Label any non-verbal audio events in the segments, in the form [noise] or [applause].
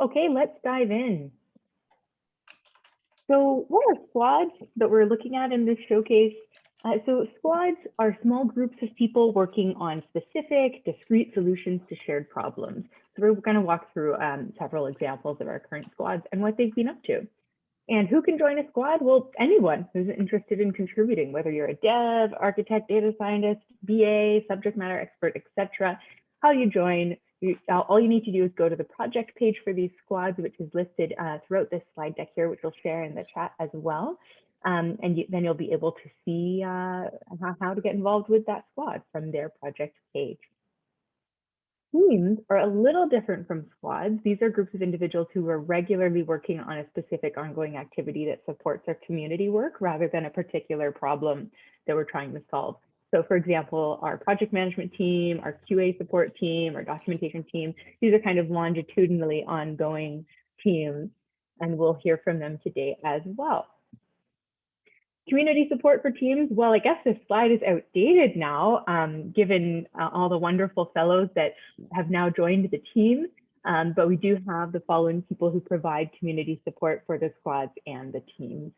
Okay, let's dive in. So what are squads that we're looking at in this showcase? Uh, so squads are small groups of people working on specific, discrete solutions to shared problems. So we're going to walk through um, several examples of our current squads and what they've been up to. And who can join a squad? Well, anyone who's interested in contributing, whether you're a dev, architect, data scientist, BA, subject matter expert, etc. How you join, you, all you need to do is go to the project page for these squads, which is listed uh, throughout this slide deck here, which we'll share in the chat as well. Um, and you, then you'll be able to see uh, how, how to get involved with that squad from their project page. Teams are a little different from squads. These are groups of individuals who are regularly working on a specific ongoing activity that supports their community work rather than a particular problem that we're trying to solve. So for example, our project management team, our QA support team, our documentation team, these are kind of longitudinally ongoing teams, and we'll hear from them today as well. Community support for teams, well, I guess this slide is outdated now, um, given uh, all the wonderful fellows that have now joined the team. Um, but we do have the following people who provide community support for the squads and the teams.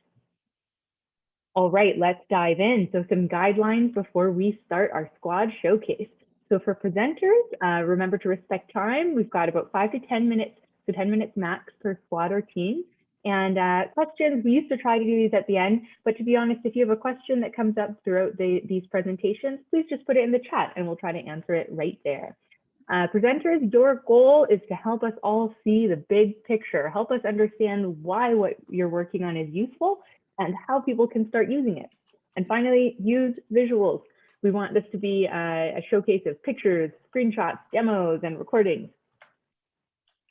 All right, let's dive in. So some guidelines before we start our squad showcase. So for presenters, uh, remember to respect time. We've got about five to 10 minutes, so 10 minutes max per squad or team. And uh, questions, we used to try to do these at the end, but to be honest, if you have a question that comes up throughout the, these presentations, please just put it in the chat and we'll try to answer it right there. Uh, presenters, your goal is to help us all see the big picture, help us understand why what you're working on is useful and how people can start using it. And finally, use visuals. We want this to be a, a showcase of pictures, screenshots, demos, and recordings.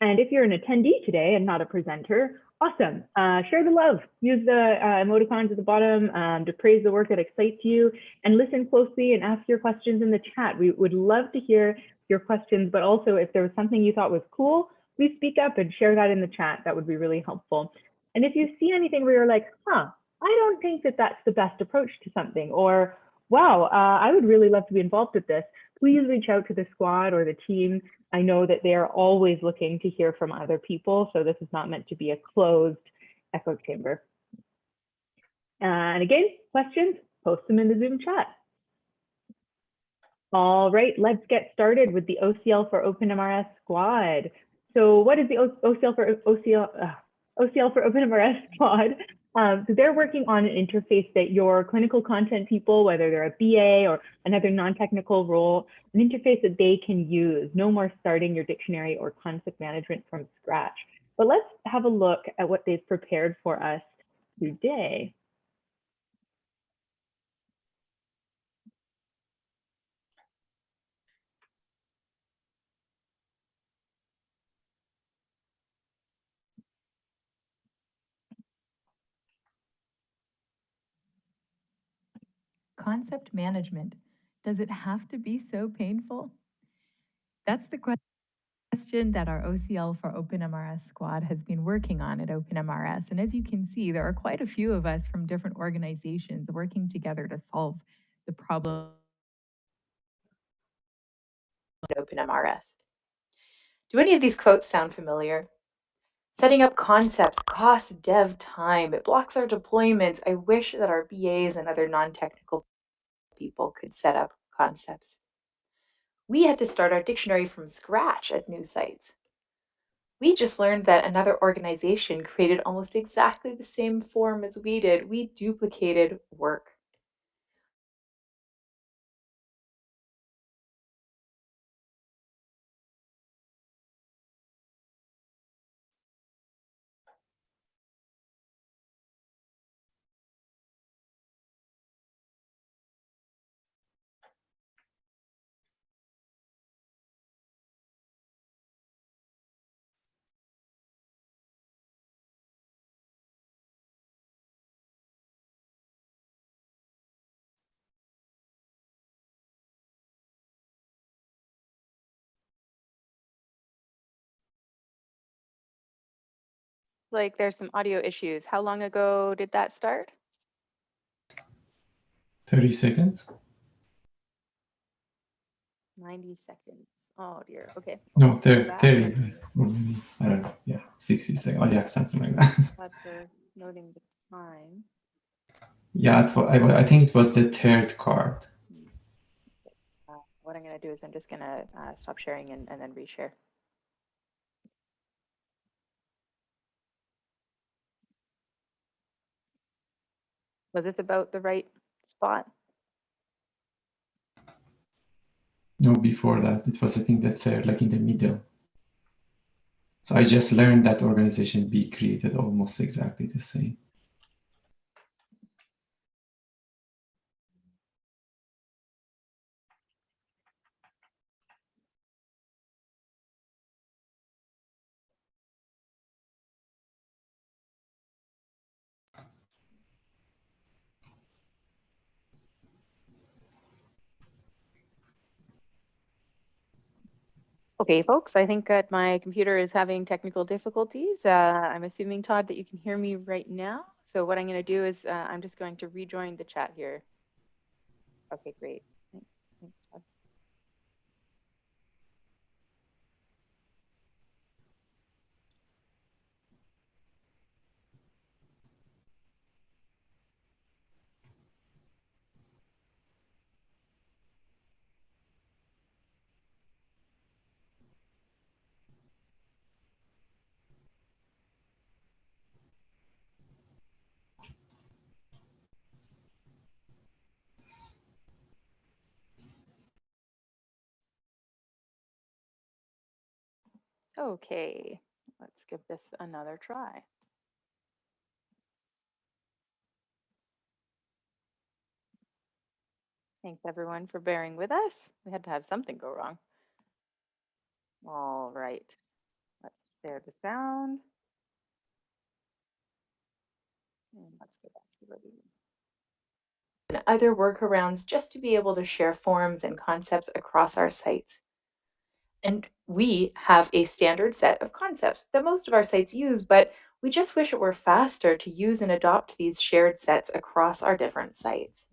And if you're an attendee today and not a presenter, awesome. Uh, share the love. Use the uh, emoticons at the bottom um, to praise the work that excites you and listen closely and ask your questions in the chat. We would love to hear your questions, but also if there was something you thought was cool, please speak up and share that in the chat. That would be really helpful. And if you see anything where you're like, huh, I don't think that that's the best approach to something, or wow, uh, I would really love to be involved with this, please reach out to the squad or the team. I know that they are always looking to hear from other people, so this is not meant to be a closed echo chamber. Uh, and again, questions, post them in the Zoom chat. All right, let's get started with the OCL for OpenMRS squad. So what is the OCL for OCL, uh, OCL for OpenMRS squad. [laughs] Um, so they're working on an interface that your clinical content people, whether they're a BA or another non-technical role, an interface that they can use. No more starting your dictionary or concept management from scratch. But let's have a look at what they've prepared for us today. Concept management. Does it have to be so painful? That's the question that our OCL for OpenMRS squad has been working on at OpenMRS. And as you can see, there are quite a few of us from different organizations working together to solve the problem OpenMRS. Do any of these quotes sound familiar? Setting up concepts costs dev time. It blocks our deployments. I wish that our BAs and other non-technical people could set up concepts. We had to start our dictionary from scratch at new sites. We just learned that another organization created almost exactly the same form as we did. We duplicated work. Like there's some audio issues. How long ago did that start? 30 seconds. 90 seconds. Oh dear. Okay. No, 30, 30 I don't know. Yeah. 60 seconds. Oh, yeah, something like that. [laughs] For noting the time. yeah, it wa- I, I think it was the third card. Uh, what I'm going to do is I'm just going to uh, stop sharing and, and then reshare. Was this about the right spot? No, before that, it was, I think, the third, like in the middle. So I just learned that organization B created almost exactly the same. Okay, folks, I think that my computer is having technical difficulties. Uh, I'm assuming, Todd, that you can hear me right now. So what I'm going to do is uh, I'm just going to rejoin the chat here. Okay, great. Okay, let's give this another try. Thanks everyone for bearing with us. We had to have something go wrong. All right, let's share the sound. And let's go back to the and other workarounds just to be able to share forms and concepts across our sites. And we have a standard set of concepts that most of our sites use, but we just wish it were faster to use and adopt these shared sets across our different sites.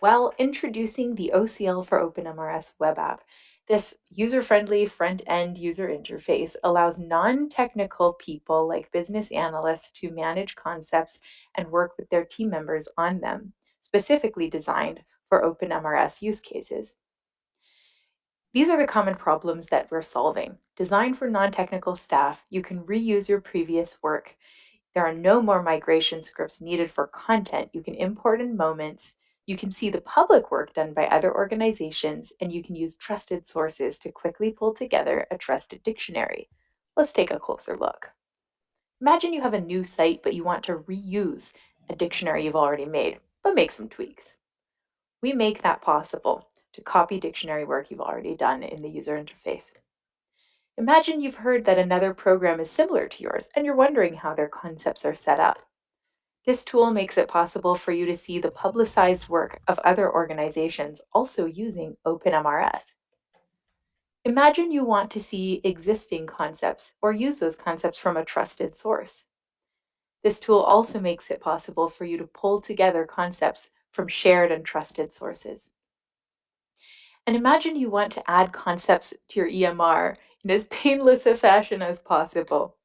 Well, introducing the OCL for OpenMRS web app, this user-friendly front-end user interface allows non-technical people like business analysts to manage concepts and work with their team members on them, specifically designed for OpenMRS use cases. These are the common problems that we're solving. Designed for non-technical staff, you can reuse your previous work. There are no more migration scripts needed for content. You can import in moments. You can see the public work done by other organizations, and you can use trusted sources to quickly pull together a trusted dictionary. Let's take a closer look. Imagine you have a new site, but you want to reuse a dictionary you've already made, but make some tweaks. We make that possible to copy dictionary work you've already done in the user interface. Imagine you've heard that another program is similar to yours and you're wondering how their concepts are set up. This tool makes it possible for you to see the publicized work of other organizations also using OpenMRS. Imagine you want to see existing concepts or use those concepts from a trusted source. This tool also makes it possible for you to pull together concepts from shared and trusted sources. And imagine you want to add concepts to your EMR in as [laughs] painless a fashion as possible.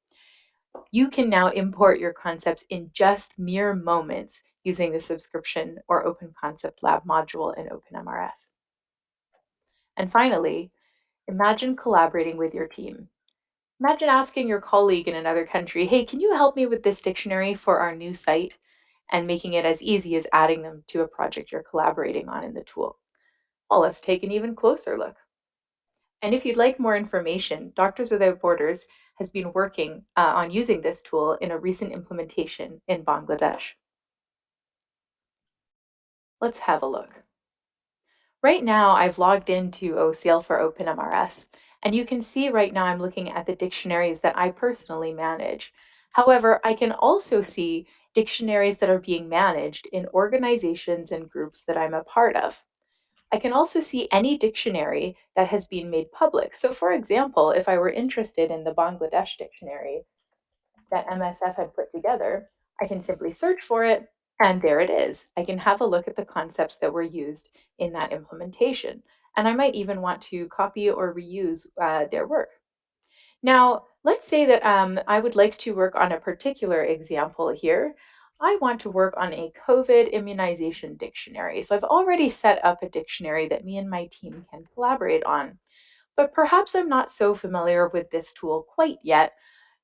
You can now import your concepts in just mere moments using the subscription or Open Concept Lab module in OpenMRS. And finally, imagine collaborating with your team. Imagine asking your colleague in another country, hey, can you help me with this dictionary for our new site? And making it as easy as adding them to a project you're collaborating on in the tool. Well, let's take an even closer look. And if you'd like more information, Doctors Without Borders has been working uh, on using this tool in a recent implementation in Bangladesh. Let's have a look. Right now, I've logged into OCL for OpenMRS, and you can see right now I'm looking at the dictionaries that I personally manage. However, I can also see dictionaries that are being managed in organizations and groups that I'm a part of. I can also see any dictionary that has been made public. So for example, if I were interested in the Bangladesh dictionary that MSF had put together, I can simply search for it, and there it is. I can have a look at the concepts that were used in that implementation. And I might even want to copy or reuse uh, their work. Now, let's say that um, I would like to work on a particular example here. I want to work on a COVID immunization dictionary. So I've already set up a dictionary that me and my team can collaborate on. But perhaps I'm not so familiar with this tool quite yet.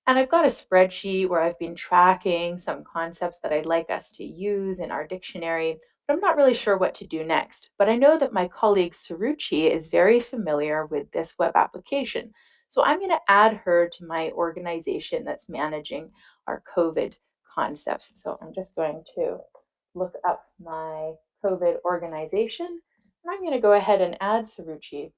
And I've got a spreadsheet where I've been tracking some concepts that I'd like us to use in our dictionary, but I'm not really sure what to do next. But I know that my colleague Suruchi is very familiar with this web application. So I'm going to add her to my organization that's managing our COVID concepts. So I'm just going to look up my COVID organization, and I'm going to go ahead and add Suruchi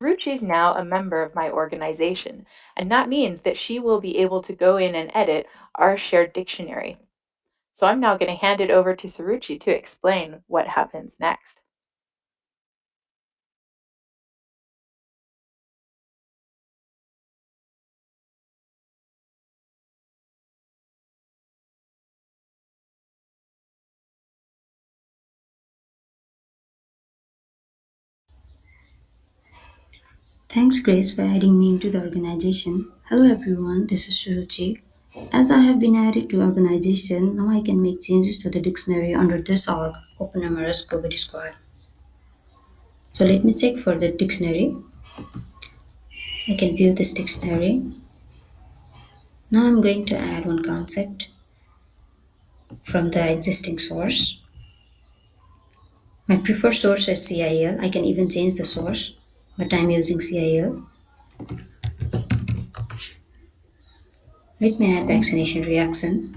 Ruchi is now a member of my organization, and that means that she will be able to go in and edit our shared dictionary. So I'm now going to hand it over to Suruchi to explain what happens next. Thanks, Grace, for adding me into the organization. Hello, everyone. This is Suruchi. As I have been added to organization, now I can make changes to the dictionary under this org, OpenMRS COVID Squad. So let me check for the dictionary. I can view this dictionary. Now I'm going to add one concept from the existing source. My preferred source is CIEL. I can even change the source, but I'm using CIEL. Let me add vaccination reaction.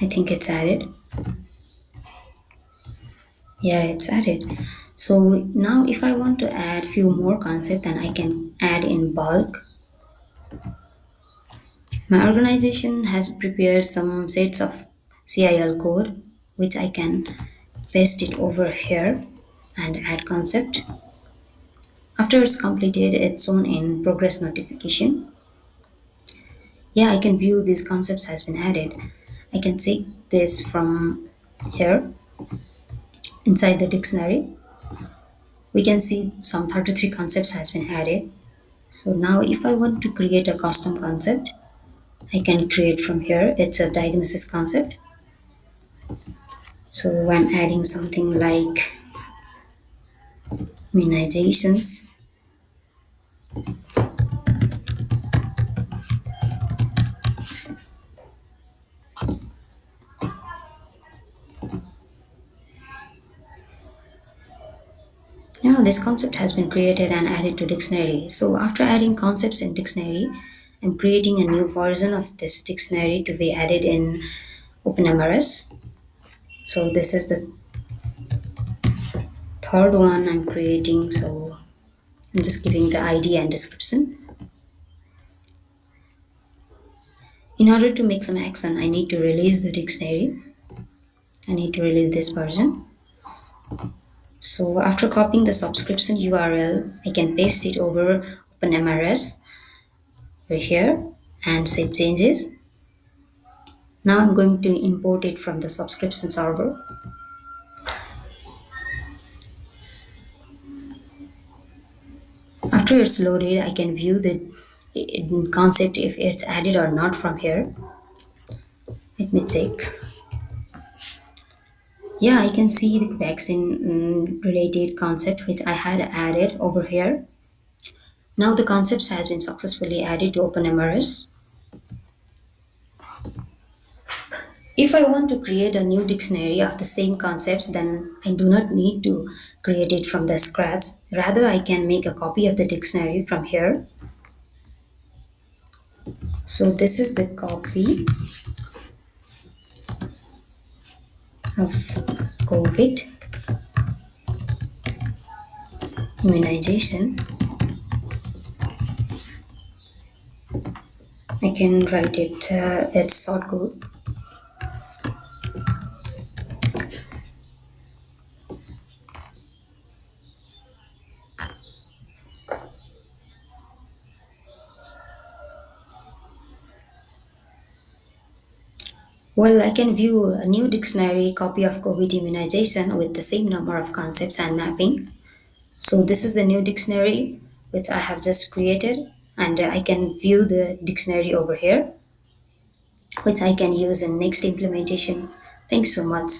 I think it's added. Yeah, it's added. So now if I want to add few more concepts, then I can add in bulk. My organization has prepared some sets of CIEL code, which I can paste it over here and add concept. After it's completed, it's shown in progress notification. Yeah, I can view these concepts has been added. I can see this from here inside the dictionary. We can see some 33 concepts has been added. So now if I want to create a custom concept, I can create from here. It's a diagnosis concept. So I'm adding something like immunizations. Now this concept has been created and added to dictionary. So after adding concepts in dictionary, I'm creating a new version of this dictionary to be added in OpenMRS. So this is the third one I'm creating. So I'm just giving the ID and description. In order to make some action, I need to release the dictionary. I need to release this version. So after copying the subscription URL, I can paste it over OpenMRS over here and save changes. Now I'm going to import it from the subscription server. After it's loaded, I can view the concept if it's added or not from here. Let me check. Yeah, I can see the vaccine mm, related concept which I had added over here. Now the concepts has been successfully added to OpenMRS. If I want to create a new dictionary of the same concepts, then I do not need to create it from the scratch. Rather, I can make a copy of the dictionary from here. So this is the copy of COVID immunization. I can write it, uh, it's short code. Well, I can view a new dictionary copy of COVID immunization with the same number of concepts and mapping. So this is the new dictionary which I have just created and I can view the dictionary over here which I can use in next implementation. Thanks so much.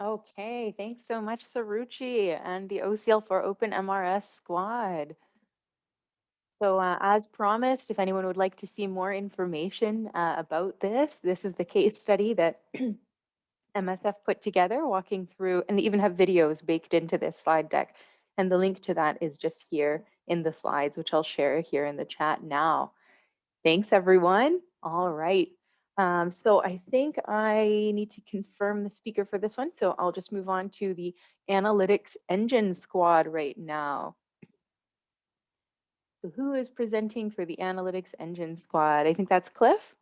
Okay, thanks so much, Suruchi and the OCL for OpenMRS squad. So uh, as promised, if anyone would like to see more information uh, about this, this is the case study that [clears throat] MSF put together, walking through, and they even have videos baked into this slide deck. And the link to that is just here in the slides, which I'll share here in the chat now. Thanks, everyone. All right. Um, so I think I need to confirm the speaker for this one. So I'll just move on to the analytics engine squad right now. So who is presenting for the analytics engine squad? I think that's Cliff.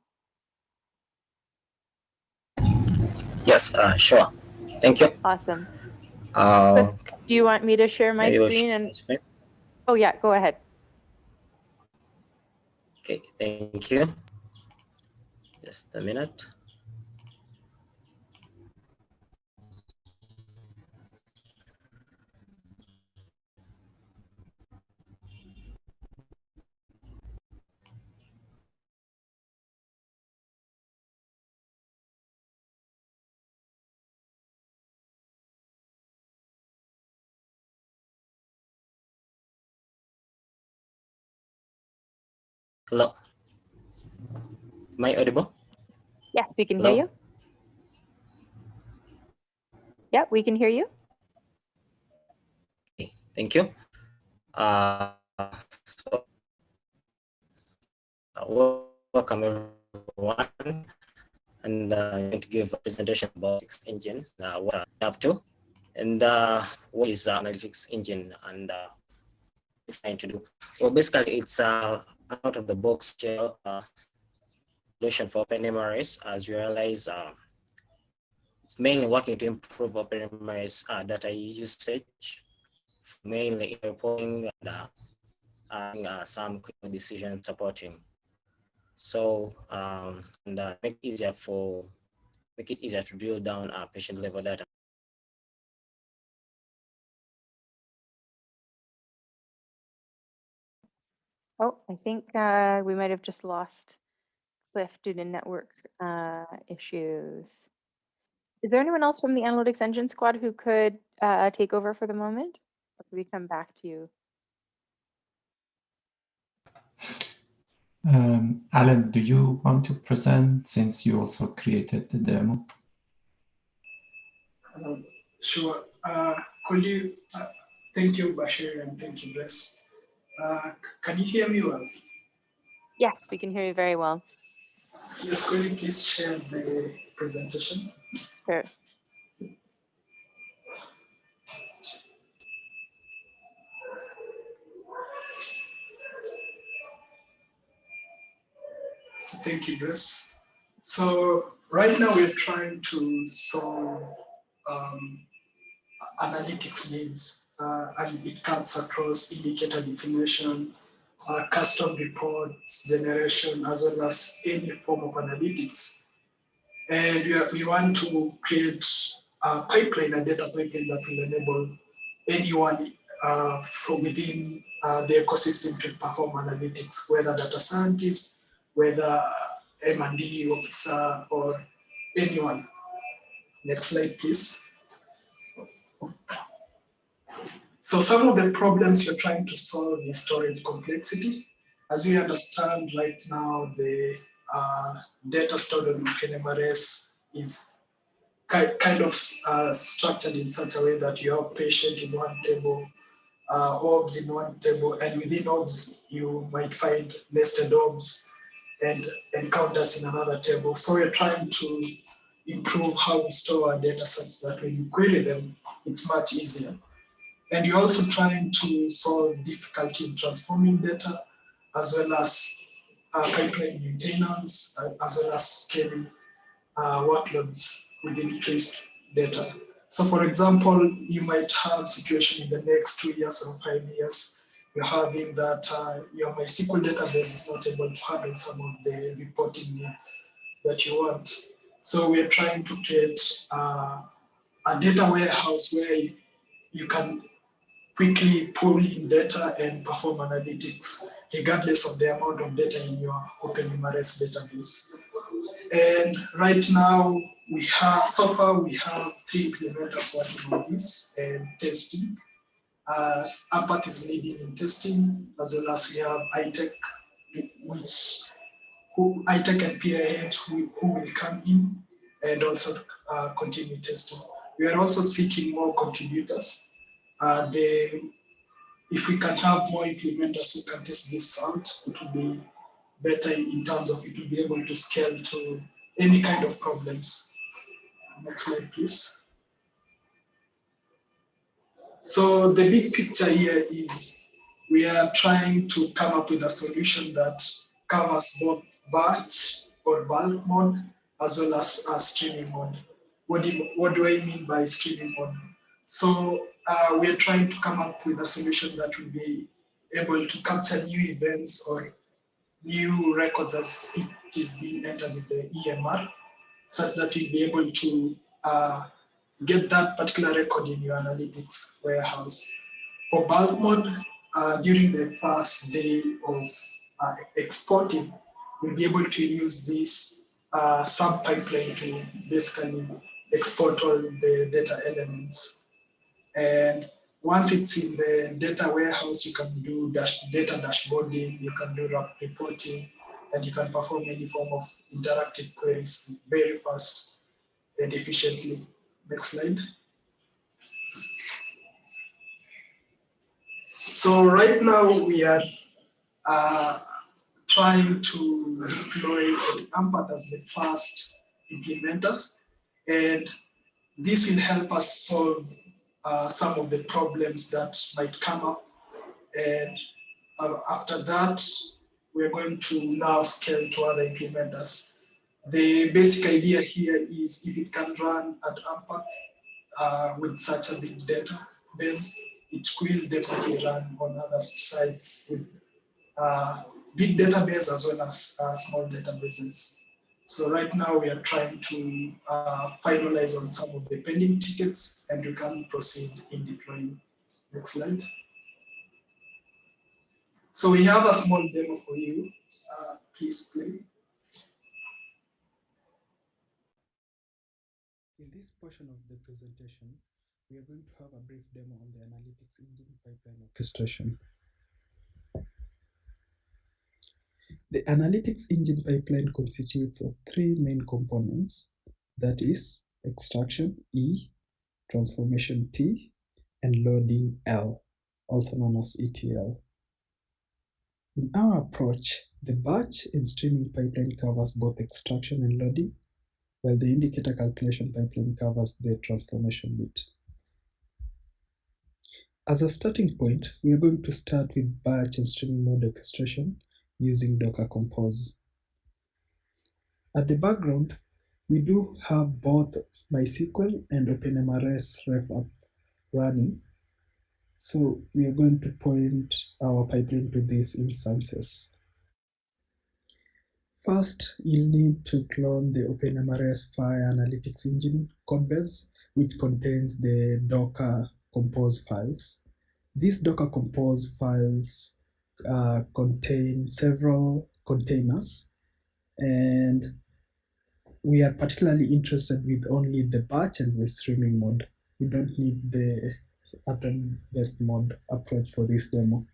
Yes, uh, sure. Thank you. Awesome. Uh, Do you want me to share my screen? And screen. oh yeah, go ahead. Okay, thank you. Just a minute. Hello. Am I audible? Yes, we can Hello? hear you. Yep, we can hear you. Okay, thank you. Uh, so, uh, welcome everyone. And uh, I'm going to give a presentation about analytics engine, uh, what I'm up to, and uh, what is uh, analytics engine and uh, trying to do. Well, basically, it's uh, out of the box shell uh, solution for OpenMRS. As you realize, uh, it's mainly working to improve OpenMRS uh, data usage, mainly in reporting and uh, and, uh, some quick decision supporting. So um, and uh, make it easier for make it easier to drill down our patient level data. Oh, I think uh, we might have just lost Cliff due to network uh, issues. Is there anyone else from the analytics engine squad who could uh, take over for the moment? Or could we come back to you? Um, Alan, do you want to present since you also created the demo? Um, Sure. Uh, Could you, uh, thank you, Bashir, and thank you, Bless. Uh, Can you hear me well? Yes, we can hear you very well. Yes, could you please share the presentation? Sure. So thank you, Bruce. So right now we're trying to solve um, analytics needs, uh, and it cuts across indicator definition, uh, custom reports generation, as well as any form of analytics. And we, are, we want to create a pipeline, a data pipeline that will enable anyone uh, from within uh, the ecosystem to perform analytics, whether data scientists, whether M&E officer, or anyone. Next slide, please. So some of the problems you're trying to solve is storage complexity. As we understand right now, the uh, data stored on OpenMRS is ki- kind of uh, structured in such a way that you have patient in one table, uh, obs in one table, and within obs, you might find nested obs and encounters in another table. So we're trying to improve how we store our data such that when you query them, it's much easier. And you're also trying to solve difficulty in transforming data, as well as uh, pipeline maintenance, uh, as well as scaling uh, workloads with increased data. So for example, you might have situation in the next two years or five years, you're having that uh, your MySQL database is not able to handle some of the reporting needs that you want. So we're trying to create uh, a data warehouse where you can quickly pull in data and perform analytics regardless of the amount of data in your OpenMRS database. And right now we have, so far we have three implementers working on this and testing. Uh, is leading in testing, as well as we have iTech, which who iTech and PIH who, who will come in and also uh, continue testing. We are also seeking more contributors. Uh, the, if we can have more implementers who can test this out, it will be better in terms of it will be able to scale to any kind of problems. Next slide, please. So the big picture here is we are trying to come up with a solution that covers both batch or bulk mode as well as uh, streaming mode. What do, what do I mean by streaming mode? So uh, we're trying to come up with a solution that will be able to capture new events or new records as it is being entered with the EMR, such that we'll be able to uh, get that particular record in your analytics warehouse. For bulk mode, uh, during the first day of uh, exporting, we'll be able to use this uh, sub pipeline to basically export all the data elements. And once it's in the data warehouse, you can do dash, data dashboarding, you can do reporting, and you can perform any form of interactive queries very fast and efficiently. Next slide. So right now we are uh, trying to deploy Ampath as the first implementers, and this will help us solve uh, some of the problems that might come up. And uh, after that, we're going to now scale to other implementers. The basic idea here is if it can run at Ampath uh, with such a big database, it will definitely run on other sites with uh, big database as well as uh, small databases. So right now we are trying to uh, finalize on some of the pending tickets and we can proceed in deploying. Next slide. So we have a small demo for you. Uh, please play. In this portion of the presentation, we are going to have a brief demo on the Analytics Engine Pipeline Orchestration. The Analytics Engine pipeline constitutes of three main components, that is, extraction E, transformation T, and loading L, also known as ETL. In our approach, the batch and streaming pipeline covers both extraction and loading, while the indicator calculation pipeline covers the transformation bit. As a starting point, we are going to start with batch and streaming mode orchestration using Docker Compose. At the background, we do have both MySQL and OpenMRS ref app running. So we are going to point our pipeline to these instances. First, you'll need to clone the OpenMRS FHIR Analytics Engine codebase, which contains the Docker Compose files. These Docker Compose files uh, contain several containers and we are particularly interested with only the batch and the streaming mode. We don't need the atom-based mode approach for this demo.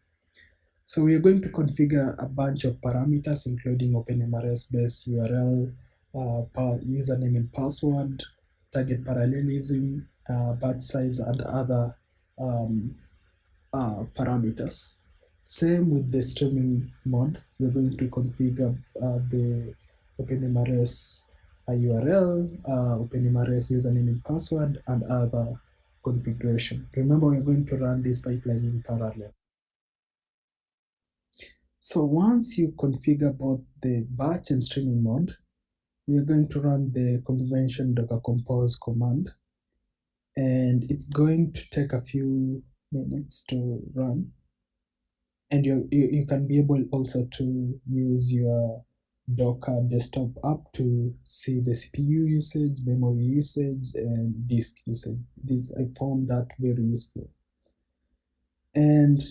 So we are going to configure a bunch of parameters, including OpenMRS base URL, uh, username and password, target parallelism, uh, batch size, and other um, uh, parameters. Same with the streaming mode, we're going to configure uh, the OpenMRS URL, uh, OpenMRS username and password, and other configuration. Remember, we're going to run this pipeline in parallel. So once you configure both the batch and streaming mode, you're going to run the convention docker compose command, and it's going to take a few minutes to run. And you, you, you can be able also to use your Docker desktop app to see the CPU usage, memory usage, and disk usage. This I found that very useful. And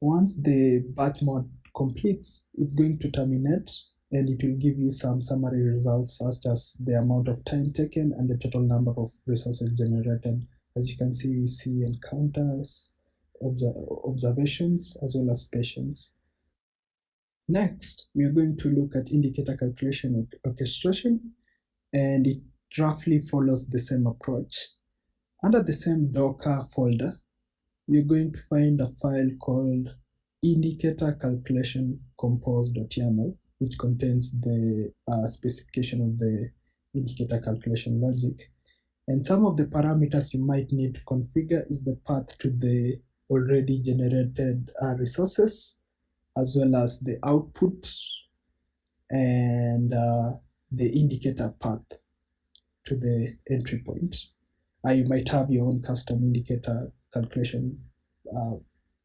once the batch mode completes, it's going to terminate and it will give you some summary results such as the amount of time taken and the total number of resources generated. As you can see, we see encounters, observations, as well as patients. Next, we are going to look at indicator calculation orchestration, and it roughly follows the same approach. Under the same Docker folder, you're going to find a file called indicator calculation compose.yaml, which contains the uh, specification of the indicator calculation logic. And some of the parameters you might need to configure is the path to the already generated uh, resources, as well as the output and uh, the indicator path to the entry point. Uh, you might have your own custom indicator calculation uh,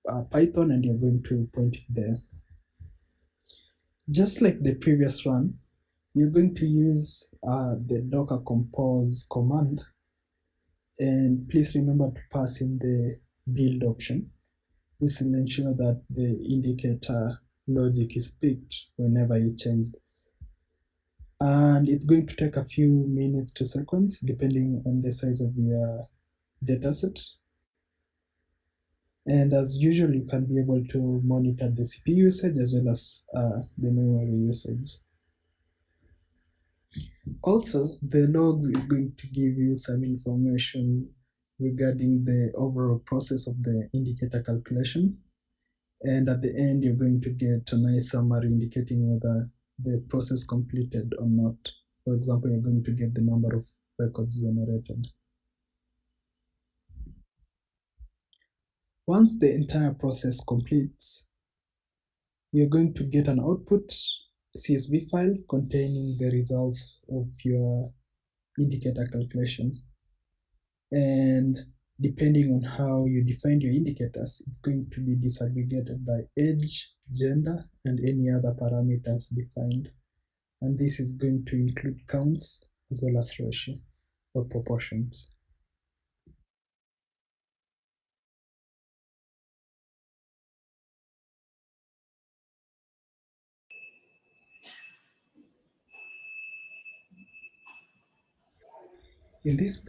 uh, Python and you're going to point it there. Just like the previous one, you're going to use uh, the docker compose command and please remember to pass in the build option. This will ensure that the indicator logic is picked whenever you change. And it's going to take a few minutes to seconds depending on the size of your dataset. And as usual, you can be able to monitor the CPU usage as well as uh, the memory usage. Also, the logs is going to give you some information regarding the overall process of the indicator calculation. And at the end, you're going to get a nice summary indicating whether the process completed or not. For example, you're going to get the number of records generated. Once the entire process completes, you're going to get an output CSV file containing the results of your indicator calculation. And depending on how you define your indicators, it's going to be disaggregated by age, gender, and any other parameters defined. And this is going to include counts as well as ratio or proportions. In this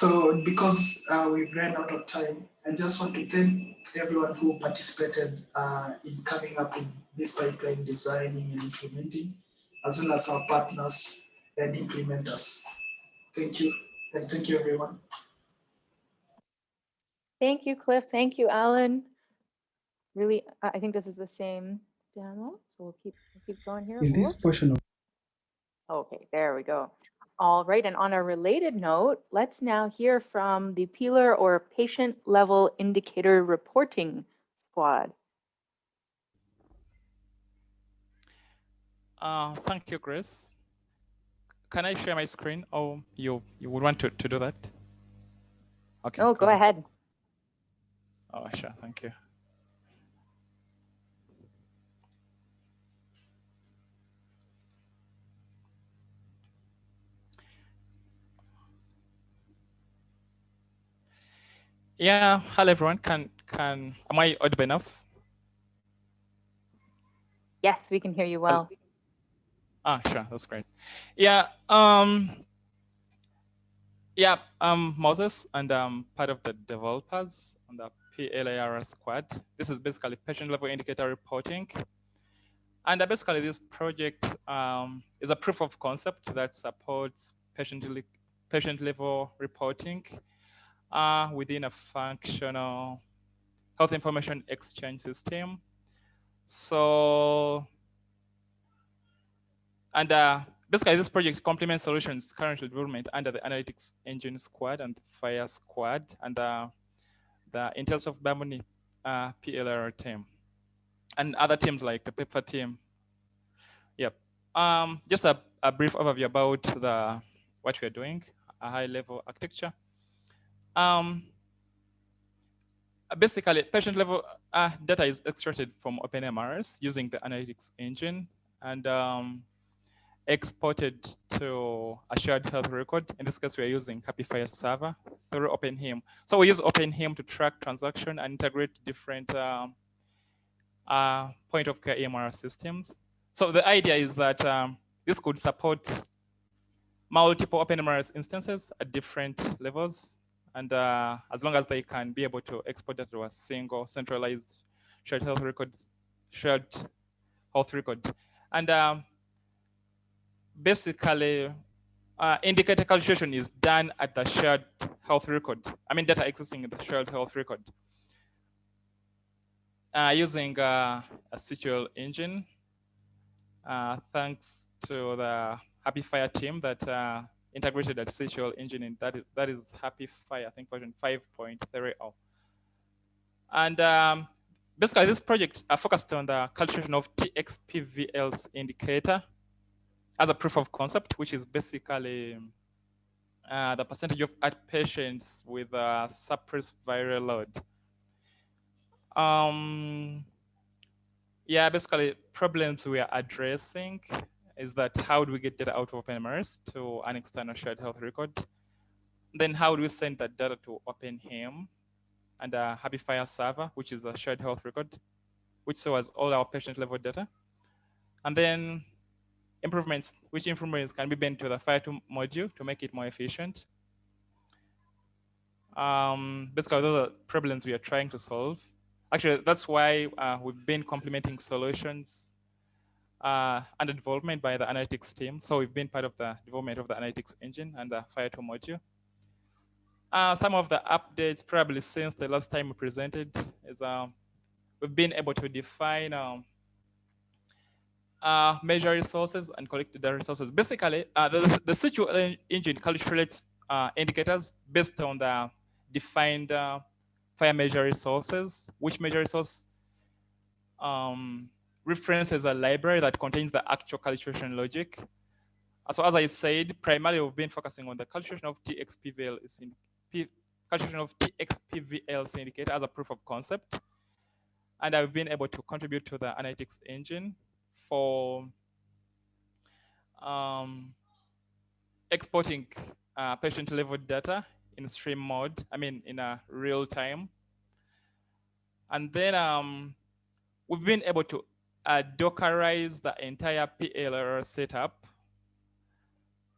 so because uh, we've ran out of time, I just want to thank everyone who participated uh, in coming up with this pipeline designing and implementing, as well as our partners and implementers. Thank you, and thank you everyone. Thank you, Cliff. Thank you, Alan. Really, I think this is the same demo, so we'll keep we'll keep going here. In this portion of Okay, there we go. All right, and on a related note, let's now hear from the PILR or Patient Level Indicator Reporting Squad. Uh, thank you, Grace. Can I share my screen or you, you would want to, to do that? Okay. Oh, go ahead. Oh, sure, thank you. Yeah, hello everyone. Can can am I audible enough? Yes, we can hear you well. Ah, sure, that's great. Yeah, um, yeah, I'm Moses, and I'm part of the developers on the PLAR squad. This is basically patient level indicator reporting. And basically this project um, is a proof of concept that supports patient, patient level reporting uh, within a functional health information exchange system. So, and uh, basically this project complements solutions currently development under the Analytics Engine Squad and FHIR Squad and uh, the Intellisoft Bambuni uh, PLR team and other teams like the PEPFAR team. Yep. Um, just a, a brief overview about the what we're doing, a high level architecture. Um, basically, patient level uh, data is extracted from OpenMRS using the analytics engine and um, exported to a shared health record. In this case, we're using HAPI FHIR server through OpenHIM. So we use OpenHIM to track transaction and integrate different um, uh, point of care EMR systems. So the idea is that um, this could support multiple OpenMRS instances at different levels. And uh, as long as they can be able to export that to a single centralized shared health records, shared health record. And um, basically, uh, indicator calculation is done at the shared health record. I mean, data existing in the shared health record. Uh, using uh, a SQL engine, uh, thanks to the HAPI FHIR team that uh, integrated that SQL engine in that is, that is HAPI FHIR, I think version 5.30. And um, basically this project uh, focused on the calculation of TXPVL's indicator as a proof of concept, which is basically uh, the percentage of patients with a suppressed viral load. Um, yeah, basically problems we are addressing is that how do we get data out of OpenMRS to an external shared health record? Then how do we send that data to OpenHIM and a HAPI FHIR server, which is a shared health record, which stores all our patient level data. And then improvements, which improvements can be made to the FHIR2 module to make it more efficient. Um, basically, those are problems we are trying to solve. Actually, that's why uh, we've been complementing solutions uh, under development by the analytics team. So we've been part of the development of the analytics engine and the FHIR2 module. Uh, some of the updates probably since the last time we presented is um, we've been able to define um, uh, measure resources and collect the resources. Basically, uh, the, the SQL engine calculates uh, indicators based on the defined uh, FHIR measure resources, which measure resource um, references a library that contains the actual calculation logic. So as I said, primarily we've been focusing on the calculation of TXPVL calculation of TXPVL indicator as a proof of concept. And I've been able to contribute to the analytics engine for um, exporting uh, patient level data in stream mode, I mean, in a real time. And then um, we've been able to uh, Dockerize the entire PLR setup,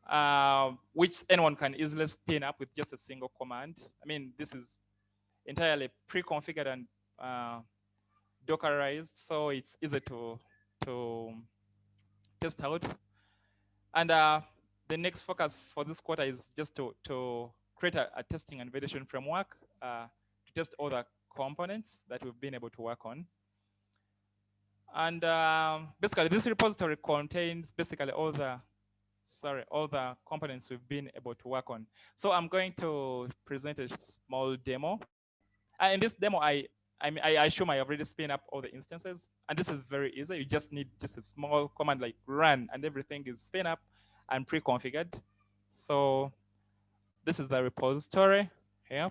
uh, which anyone can easily spin up with just a single command. I mean, this is entirely pre-configured and uh, Dockerized, so it's easy to, to test out. And uh, the next focus for this quarter is just to, to create a, a testing and validation framework uh, to test all the components that we've been able to work on. And um, basically this repository contains basically all the, sorry, all the components we've been able to work on. So I'm going to present a small demo. And in this demo, I, I, mean, I assume I already spin up all the instances. And this is very easy. You just need just a small command like run and everything is spin up and pre-configured. So this is the repository here.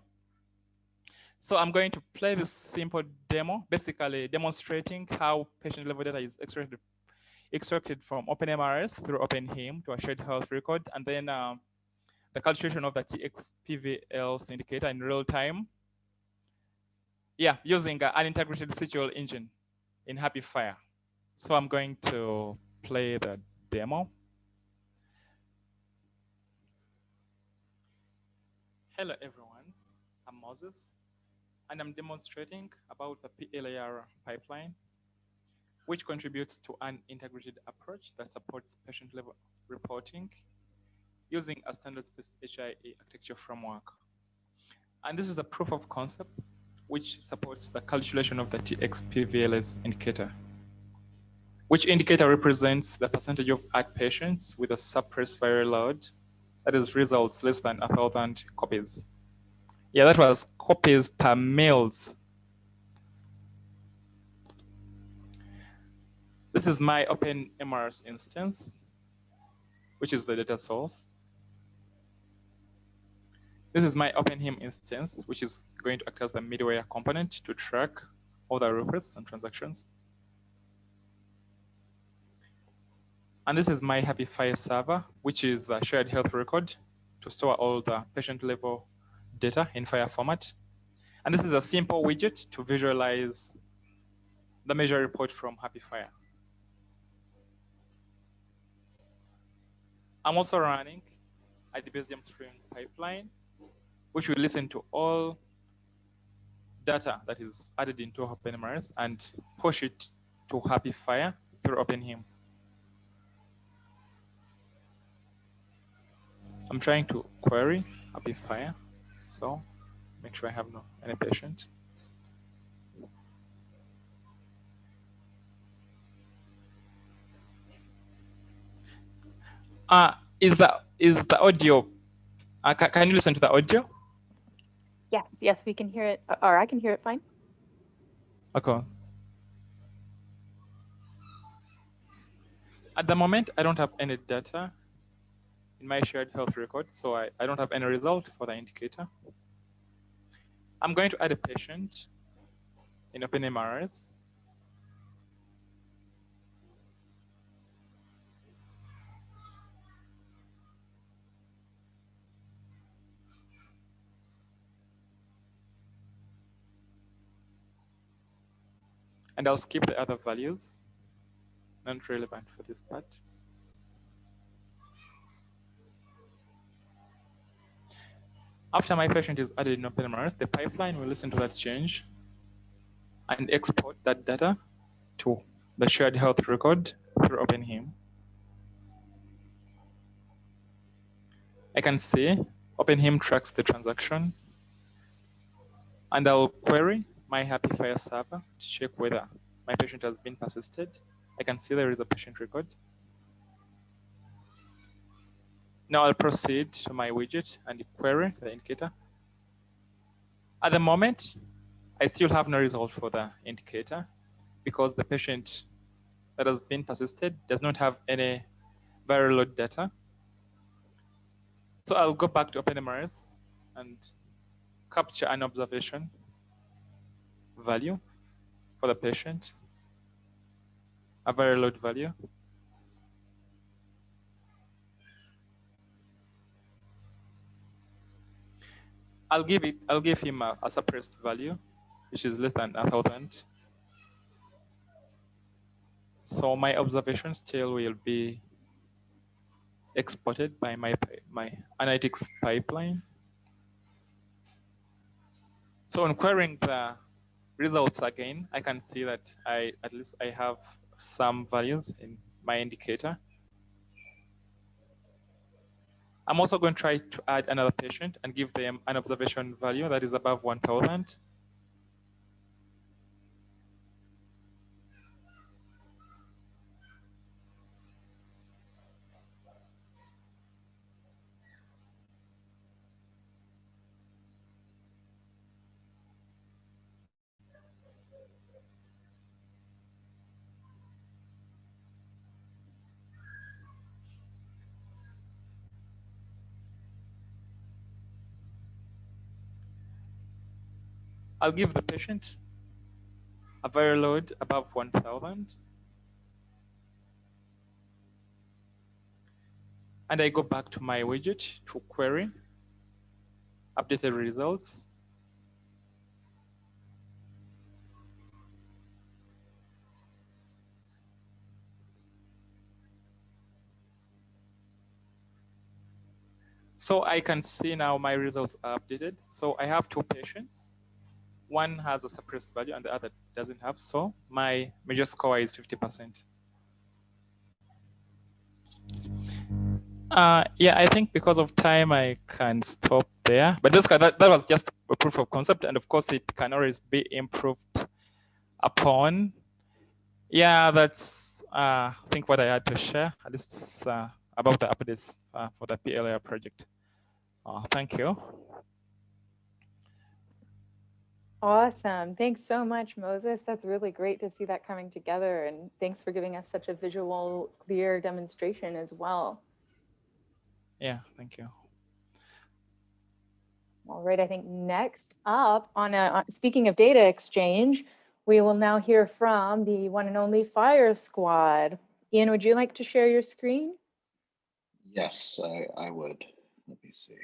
So I'm going to play this [laughs] simple demo, basically demonstrating how patient level data is extracted, extracted from OpenMRS through OpenHIM to a shared health record, and then um, the calculation of the TXPVL indicator in real time. Yeah, using uh, an integrated SQL engine in HAPI FHIR. So I'm going to play the demo. Hello, everyone. I'm Moses and I'm demonstrating about the PLAR pipeline, which contributes to an integrated approach that supports patient level reporting using a standards-based HIA architecture framework. And this is a proof of concept which supports the calculation of the TXPVLS indicator, which indicator represents the percentage of ART patients with a suppressed viral load that is results less than thousand copies. Yeah, that was copies per mils. This is my OpenMRS instance, which is the data source. this is my OpenHIM instance, which is going to act as the middleware component to track all the requests and transactions. And this is my HAPI FHIR server, which is the shared health record to store all the patient level data in FHIR format. And this is a simple widget to visualize the measure report from HAPI FHIR. I'm also running a Debezium stream pipeline, which will listen to all data that is added into OpenMRS and push it to HAPI FHIR through OpenHIM. I'm trying to query HAPI FHIR, so make sure I have no any patient. Uh, is the is the audio? Uh, ca can you listen to the audio? Yes, yes, we can hear it, or I can hear it fine. Okay. At the moment, I don't have any data in my shared health record, so I, I don't have any result for the indicator. I'm going to add a patient in OpenMRS. And I'll skip the other values, not relevant for this part. After my patient is added in OpenMRS, the pipeline will listen to that change and export that data to the shared health record through OpenHIM. I can see OpenHIM tracks the transaction and I'll query my HAPI FHIR server to check whether my patient has been persisted. I can see there is a patient record. Now I'll proceed to my widget and query the indicator. At the moment, I still have no result for the indicator because the patient that has been persisted does not have any viral load data. So I'll go back to OpenMRS and capture an observation value for the patient, a viral load value. I'll give it, I'll give him a, a suppressed value, which is less than a thousand. So my observation still will be exported by my, my analytics pipeline. So on querying the results again, I can see that I at least I have some values in my indicator. I'm also going to try to add another patient and give them an observation value that is above 1000. I'll give the patient a viral load above 1000. And I go back to my widget to query updated results. So I can see now my results are updated. So I have two patients one has a suppressed value and the other doesn't have. So my major score is 50%. Uh, yeah, I think because of time, I can stop there. But just, that, that was just a proof of concept. And of course, it can always be improved upon. Yeah, that's, uh, I think, what I had to share, at least uh, about the updates uh, for the PLAR project. Uh, thank you. Awesome. Thanks so much, Moses. That's really great to see that coming together. And thanks for giving us such a visual, clear demonstration as well. Yeah, thank you. All right, I think next up on, a, on speaking of data exchange, we will now hear from the one and only FHIR Squad. Ian, would you like to share your screen? Yes, I, I would. Let me see.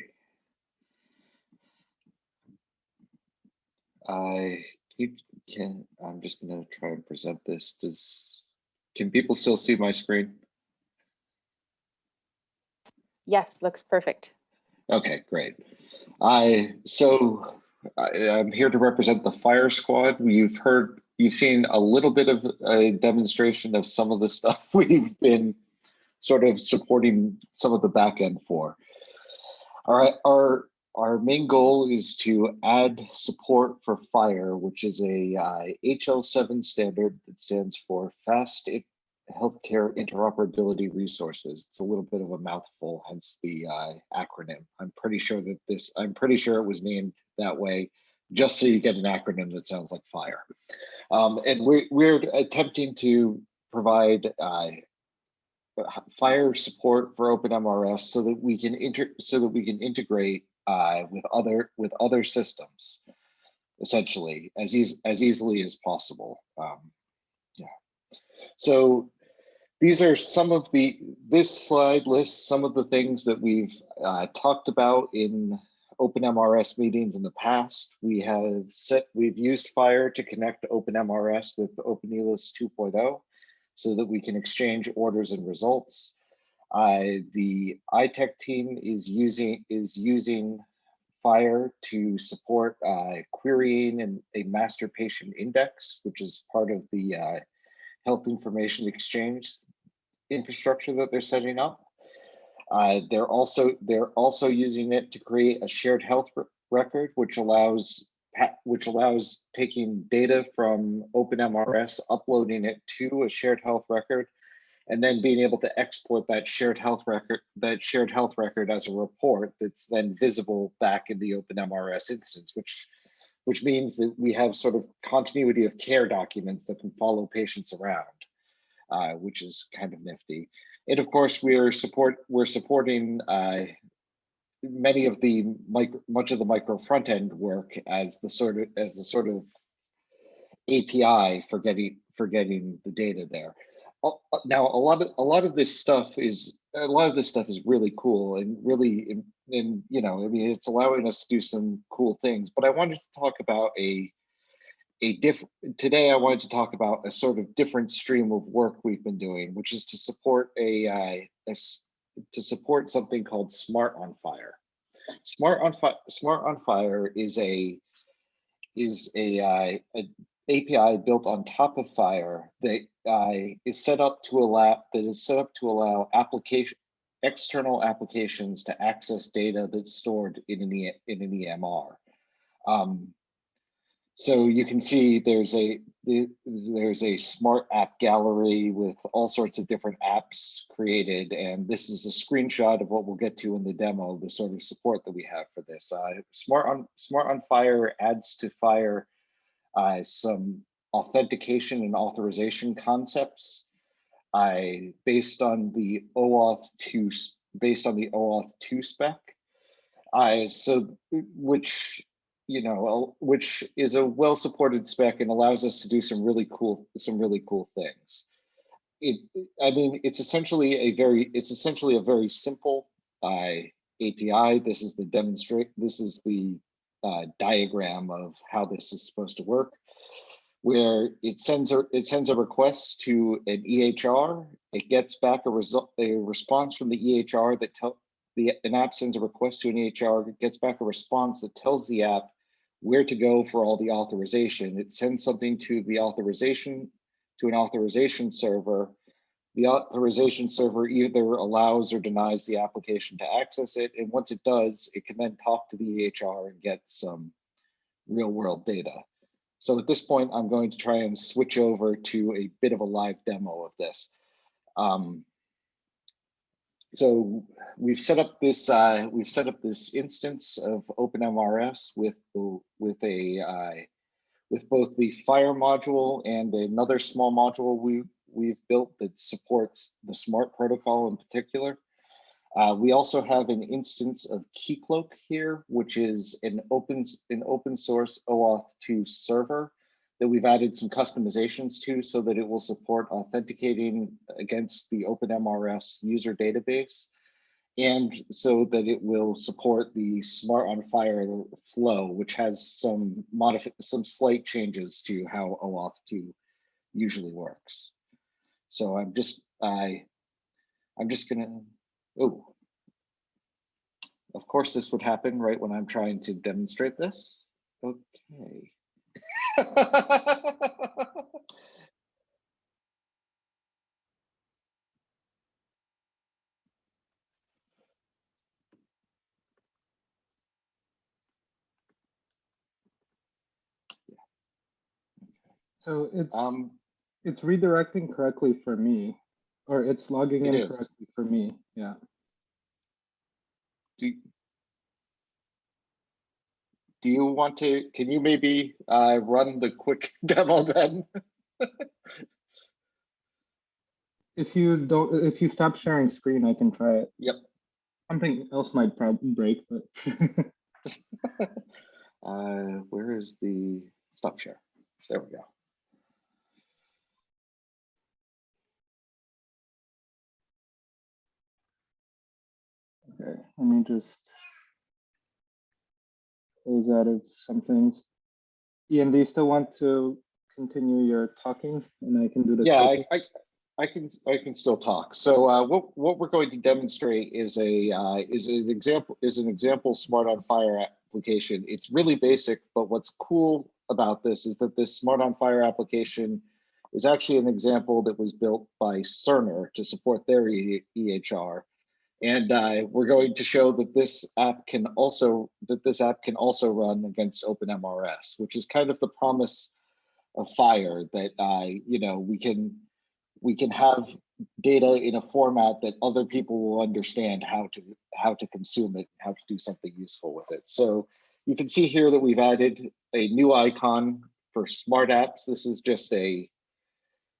I keep can I'm just gonna try and present this. Does can people still see my screen? Yes, looks perfect. Okay, great. I so I, I'm here to represent the FHIR squad. We've heard you've seen a little bit of a demonstration of some of the [laughs] stuff we've been sort of supporting some of the back end for. All right, our our main goal is to add support for FHIR, which is a uh, HL7 standard that stands for Fast Healthcare Interoperability Resources. It's a little bit of a mouthful, hence the uh, acronym. I'm pretty sure that this, I'm pretty sure it was named that way just so you get an acronym that sounds like fire. Um, and we're, we're attempting to provide uh, FHIR support for OpenMRS so that we can inter so that we can integrate uh, with other with other systems, essentially as as easily as possible. Um, yeah. So these are some of the this slide lists some of the things that we've uh, talked about in OpenMRS meetings in the past. We have set we've used FHIR to connect OpenMRS with OpenELIS 2.0 so that we can exchange orders and results. The iTech team is using is using FHIR to support uh, querying and a master patient index, which is part of the uh, health information exchange infrastructure that they're setting up. Uh, they're also they're also using it to create a shared health record, which allows which allows taking data from OpenMRS, uploading it to a shared health record, and then being able to export that shared health record, that shared health record as a report that's then visible back in the OpenMRS instance, which which means that we have sort of continuity of care documents that can follow patients around, uh, which is kind of nifty. And of course, we're support we're supporting uh, many of the micro, much of the micro front end work as the sort of as the sort of API for getting for getting the data there. Now, a lot of a lot of this stuff is a lot of this stuff is really cool and really and you know I mean it's allowing us to do some cool things. But I wanted to talk about a a different today. I wanted to talk about a sort of different stream of work we've been doing, which is to support a, uh, a to support something called Smart on FHIR Smart on FHIR Smart on FHIR is a is a, uh, a API built on top of FHIR that uh, is set up to allow that is set up to allow application external applications to access data that's stored in an, e, in an EMR. Um, so you can see there's a there's a smart app gallery with all sorts of different apps created, and this is a screenshot of what we'll get to in the demo, the sort of support that we have for this. Uh, smart on Smart on FHIR adds to FHIR uh, some authentication and authorization concepts I based on the OAuth 2 based on the OAuth 2 spec. I so which you know, which is a well-supported spec and allows us to do some really cool, some really cool things. It, I mean, it's essentially a very, it's essentially a very simple uh, API. This is the demonstrate, this is the uh, diagram of how this is supposed to work, where it sends a, it sends a request to an EHR. It gets back a result, a response from the EHR that tell the an app sends a request to an EHR. It gets back a response that tells the app where to go for all the authorization. It sends something to the authorization, to an authorization server. The authorization server either allows or denies the application to access it. And once it does, it can then talk to the EHR and get some real world data. So at this point, I'm going to try and switch over to a bit of a live demo of this. Um, so we've set up this uh, we've set up this instance of OpenMRS with with a uh, with both the FHIR module and another small module we we've built that supports the smart protocol in particular. Uh, we also have an instance of Keycloak here, which is an open, an open source OAuth 2 server that we've added some customizations to so that it will support authenticating against the OpenMRS user database and so that it will support the Smart on FHIR flow, which has some some slight changes to how OAuth 2 usually works. So I'm just I I'm just gonna oh of course this would happen right when I'm trying to demonstrate this. Okay. So it's um, it's redirecting correctly for me, or it's logging It in is. correctly for me. Yeah. do, do you want to, can you maybe uh, run the quick [laughs] demo then? If you don't, if you stop sharing screen, I can try it. Yep. Something else might probably break, but [laughs] [laughs] Uh, where is the stop share? There we go. Okay. Let me just close out of some things. Ian, do you still want to continue your talking, and I can do the Yeah. I, I, I can, I can still talk. So uh, what, what we're going to demonstrate is a, uh, is an example, is an example Smart on FHIR application. It's really basic, but what's cool about this is that this Smart on FHIR application is actually an example that was built by Cerner to support their EHR. And uh, we're going to show that this app can also, that this app can also run against OpenMRS, which is kind of the promise of FHIR that, uh, you know, we can, we can have data in a format that other people will understand how to how to consume it, how to do something useful with it. So you can see here that we've added a new icon for smart apps. This is just a,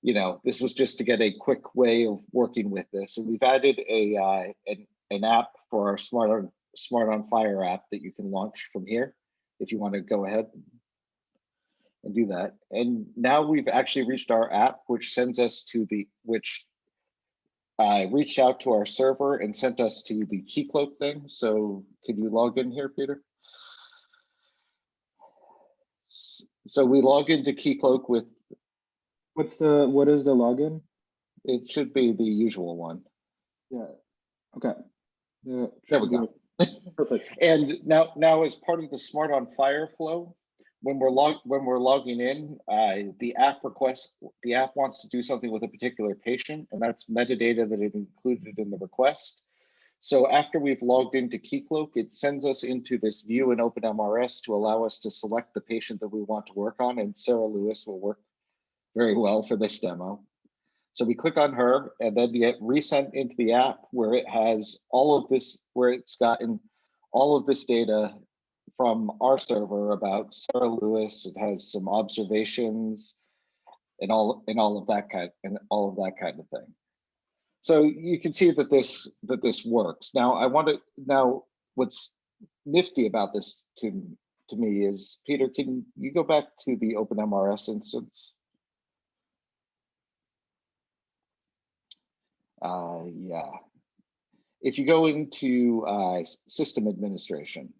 you know, this was just to get a quick way of working with this. And we've added a uh, an, an app for our smart on smart on FHIR app that you can launch from here if you want to go ahead and do that. And now we've actually reached our app, which sends us to the, which uh, reached out to our server and sent us to the Keycloak thing. So could you log in here, Peter? So we log into Keycloak with, What's the what is the login? it should be the usual one. Yeah. Okay. Yeah. There we go. [laughs] Perfect. And now, now as part of the Smart on FHIR flow, when we're log, when we're logging in, uh, the app request, the app wants to do something with a particular patient, and that's metadata that it included in the request. So after we've logged into Keycloak, it sends us into this view in OpenMRS to allow us to select the patient that we want to work on, and Sarah Lewis will work very well for this demo. So we click on her and then get resent into the app where it has all of this, where it's gotten all of this data from our server about Sarah Lewis. It has some observations and all and all of that kind and all of that kind of thing. So you can see that this that this works. Now I want to now what's nifty about this to to me is Peter, can you go back to the OpenMRS instance? Uh, yeah. If you go into uh, system administration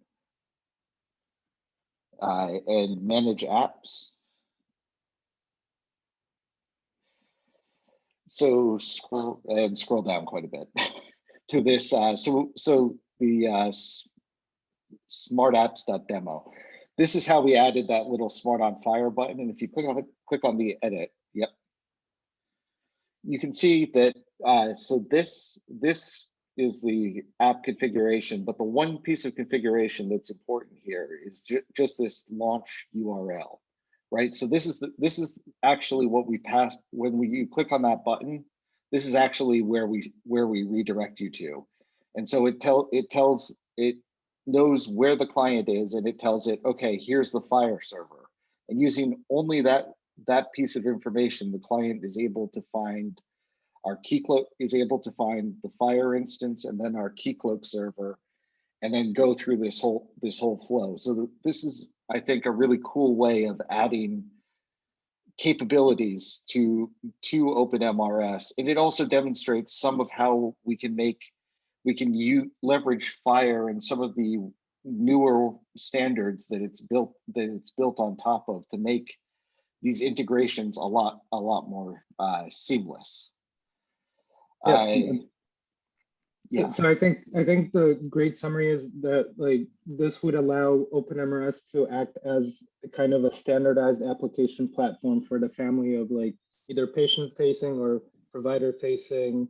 uh, and manage apps, so scroll and scroll down quite a bit [laughs] to this. Uh, so so the uh, smart apps.demo. This is how we added that little smart on FHIR button. And if you click on click on the edit, yep. You can see that uh, so this this is the app configuration, but the one piece of configuration that's important here is ju just this launch URL, right? So this is the, this is actually what we pass when we you click on that button. This is actually where we where we redirect you to, and so it tell it tells it knows where the client is and it tells it okay here's the FHIR server and using only that that piece of information the client is able to find our Keycloak is able to find the FHIR instance and then our Keycloak server, and then go through this whole this whole flow. So this is, I think, a really cool way of adding capabilities to to OpenMRS, and it also demonstrates some of how we can make we can leverage FHIR and some of the newer standards that it's built that it's built on top of to make these integrations a lot a lot more uh, seamless. Yeah. I, yeah. So, so I think I think the great summary is that like this would allow OpenMRS to act as kind of a standardized application platform for the family of like either patient facing or provider facing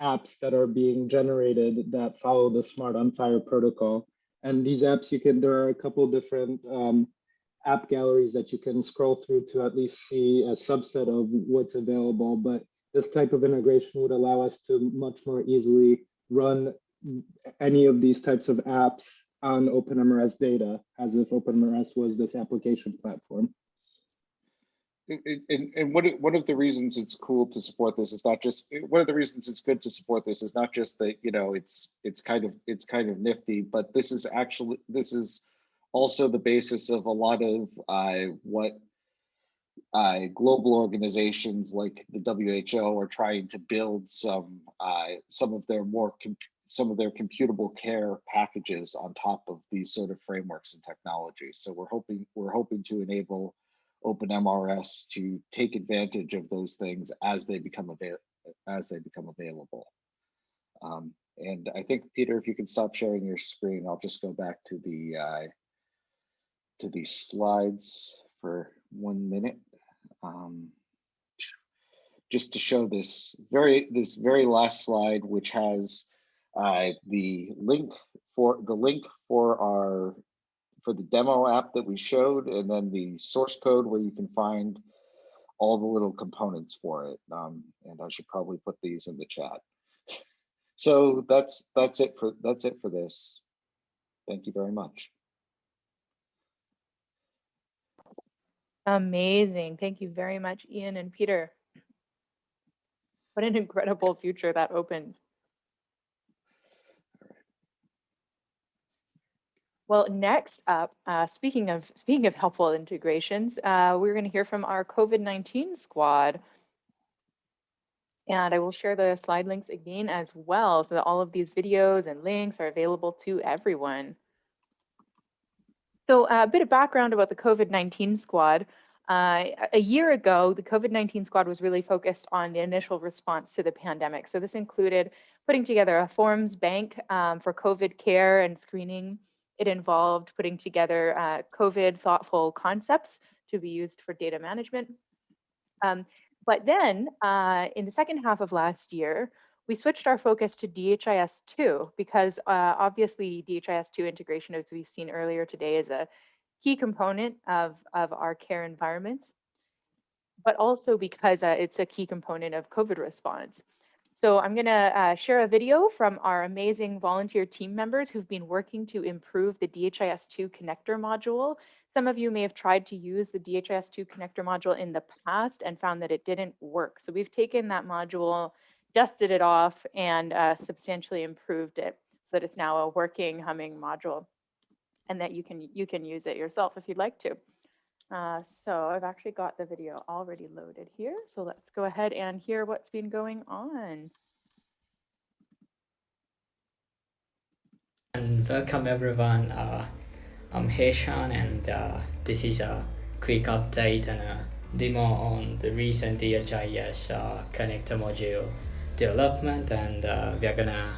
apps that are being generated that follow the smart on FHIR protocol. And these apps you can there are a couple different um, app galleries that you can scroll through to at least see a subset of what's available. But this type of integration would allow us to much more easily run any of these types of apps on OpenMRS data as if OpenMRS was this application platform. And, and one, one of the reasons it's cool to support this is not just one of the reasons it's good to support this is not just that you know it's it's kind of it's kind of nifty but this is actually this is also the basis of a lot of uh, what uh, global organizations like the WHO are trying to build some uh, some of their more some of their computable care packages on top of these sort of frameworks and technologies. So we're hoping we're hoping to enable OpenMRS to take advantage of those things as they become available as they become available. Um, and I think Peter, if you can stop sharing your screen, I'll just go back to the uh, to these slides for one minute. Um, just to show this very this very last slide, which has uh, the link for the link for our for the demo app that we showed, and then the source code where you can find all the little components for it. Um, and I should probably put these in the chat. [laughs] So that's that's it for that's it for this. Thank you very much. Amazing. Thank you very much, Ian and Peter. What an incredible future that opens. Well, next up, uh, speaking of speaking of helpful integrations, uh, we're going to hear from our COVID-19 squad. And I will share the slide links again as well, so that all of these videos and links are available to everyone. So uh, a bit of background about the COVID-19 squad. Uh, a year ago, the COVID-19 squad was really focused on the initial response to the pandemic. So this included putting together a forms bank um, for COVID care and screening. It involved putting together uh, COVID thoughtful concepts to be used for data management. Um, but then uh, in the second half of last year, we switched our focus to DHIS2 because uh, obviously DHIS2 integration, as we've seen earlier today, is a key component of, of our care environments, but also because uh, it's a key component of COVID response. So I'm going to uh, share a video from our amazing volunteer team members who've been working to improve the DHIS2 connector module. Some of you may have tried to use the DHIS2 connector module in the past and found that it didn't work. So we've taken that module dusted it off and uh, substantially improved it so that it's now a working humming module and that you can you can use it yourself if you'd like to. Uh, so I've actually got the video already loaded here. So let's go ahead and hear what's been going on. And welcome everyone. Uh, I'm Heshan and uh, this is a quick update and a demo on the recent DHIS uh, connector module development and uh, we are gonna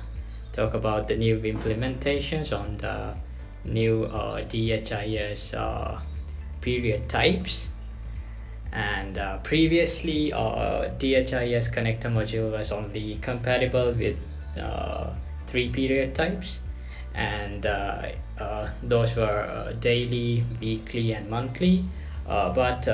talk about the new implementations on the new uh, DHIS uh, period types. And uh, previously uh, DHIS connector module was only compatible with uh, three period types. And uh, uh, those were uh, daily, weekly and monthly. But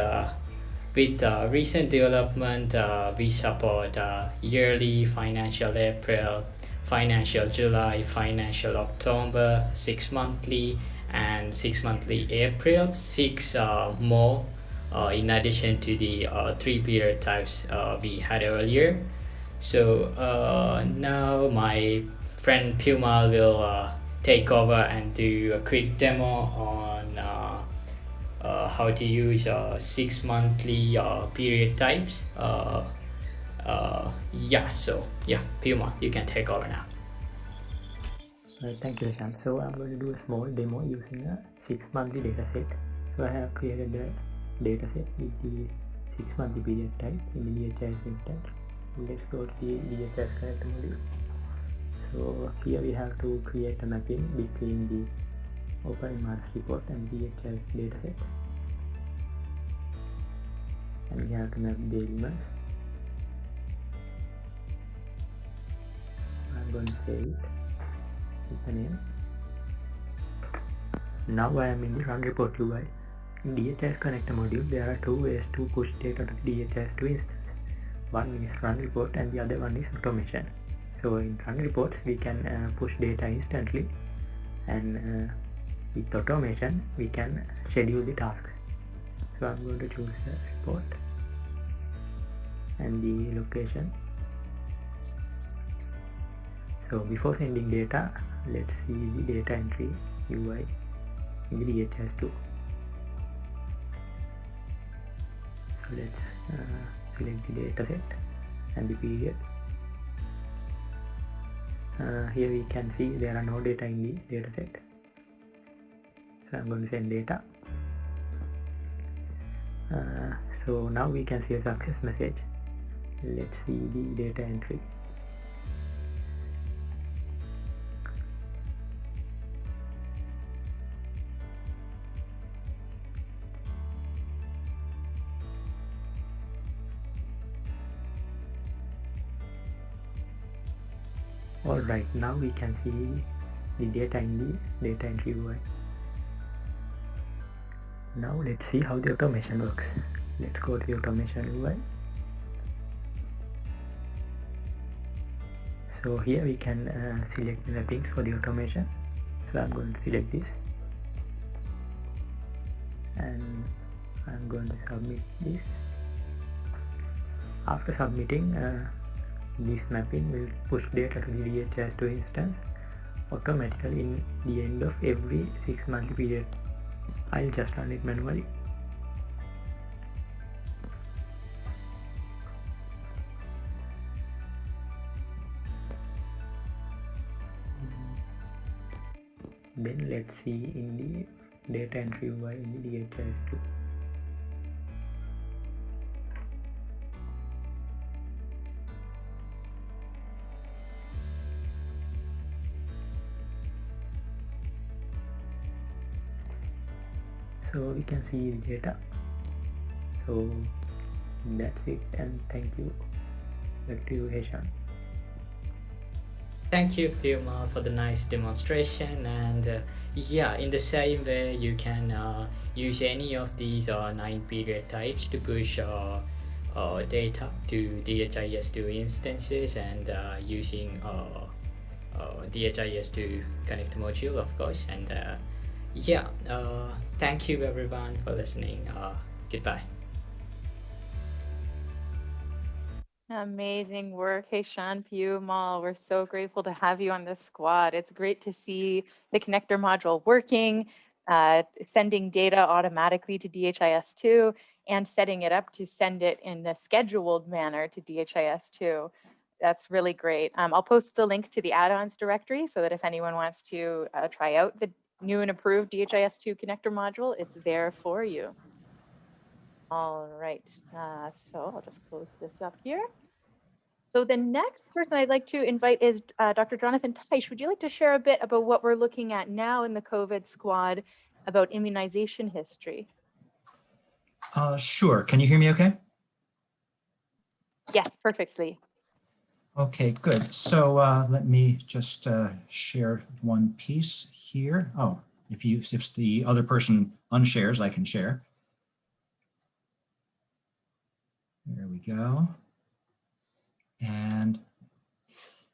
with uh, recent development, uh, we support uh, yearly, financial April, financial July, financial October, six monthly, and six monthly April, six uh, more uh, in addition to the uh, three period types we had earlier. So now my friend Puma will take over and do a quick demo on uh, how to use uh, six monthly uh, period types. Uh, uh, yeah, so yeah, Puma, you can take over now. Thank you, Sam. So I'm going to do a small demo using a six monthly dataset. So I have created a dataset with the six monthly period type in the DHIS instance. Let's go to the DHIS connector module. So here we have to create a mapping between the OpenMRS report and DHIS dataset. And we have to map the elements. I'm going to save it with the name. Now I am in the run report UI. In DHIS connector module, there are two ways to push data to DHIS2 instance. One is run report and the other one is automation. So in run reports, we can uh, push data instantly and uh, with automation, we can schedule the task So I'm going to choose the report and the location. So before sending data, let's see the data entry UI in the DHIS2. So let's uh, select the dataset and the period. Uh, here we can see there are no data in the dataset. I'm going to send data. Uh, so now we can see a success message. Let's see the data entry. Alright, now we can see the data in the data entry UI. Now let's see how the automation works. Let's go to the automation UI. So here we can uh, select the things for the automation. So I'm going to select this and I'm going to submit this. After submitting, uh, this mapping will push data to the DHIS2 instance automatically in the end of every 6 month period. I'll just run it manually. Then let's see in the data entry UI in the DHIS2. So we can see the data so that's it and thank you back to you Heshan Thank you, Puma, for the nice demonstration. And uh, yeah, in the same way, you can uh, use any of these uh, nine period types to push uh, uh, data to DHIS2 instances and uh, using uh, uh, DHIS2 connect module, of course. And yeah, uh, thank you everyone for listening. Uh, goodbye. Amazing work. Heshan Pew Mall, we're so grateful to have you on this squad. It's great to see the connector module working, uh, sending data automatically to DHIS2 and setting it up to send it in the scheduled manner to DHIS2. That's really great. Um, I'll post the link to the add-ons directory so that if anyone wants to uh, try out the new and approved DHIS2 connector module, it's there for you. All right, uh, so I'll just close this up here. So the next person I'd like to invite is uh, Dr. Jonathan Teich. Would you like to share a bit about what we're looking at now in the COVID squad about immunization history? Uh, sure. Can you hear me okay? Yes, perfectly. Okay, good. So uh, let me just uh, share one piece here. Oh, if you if the other person unshares, I can share. There we go. And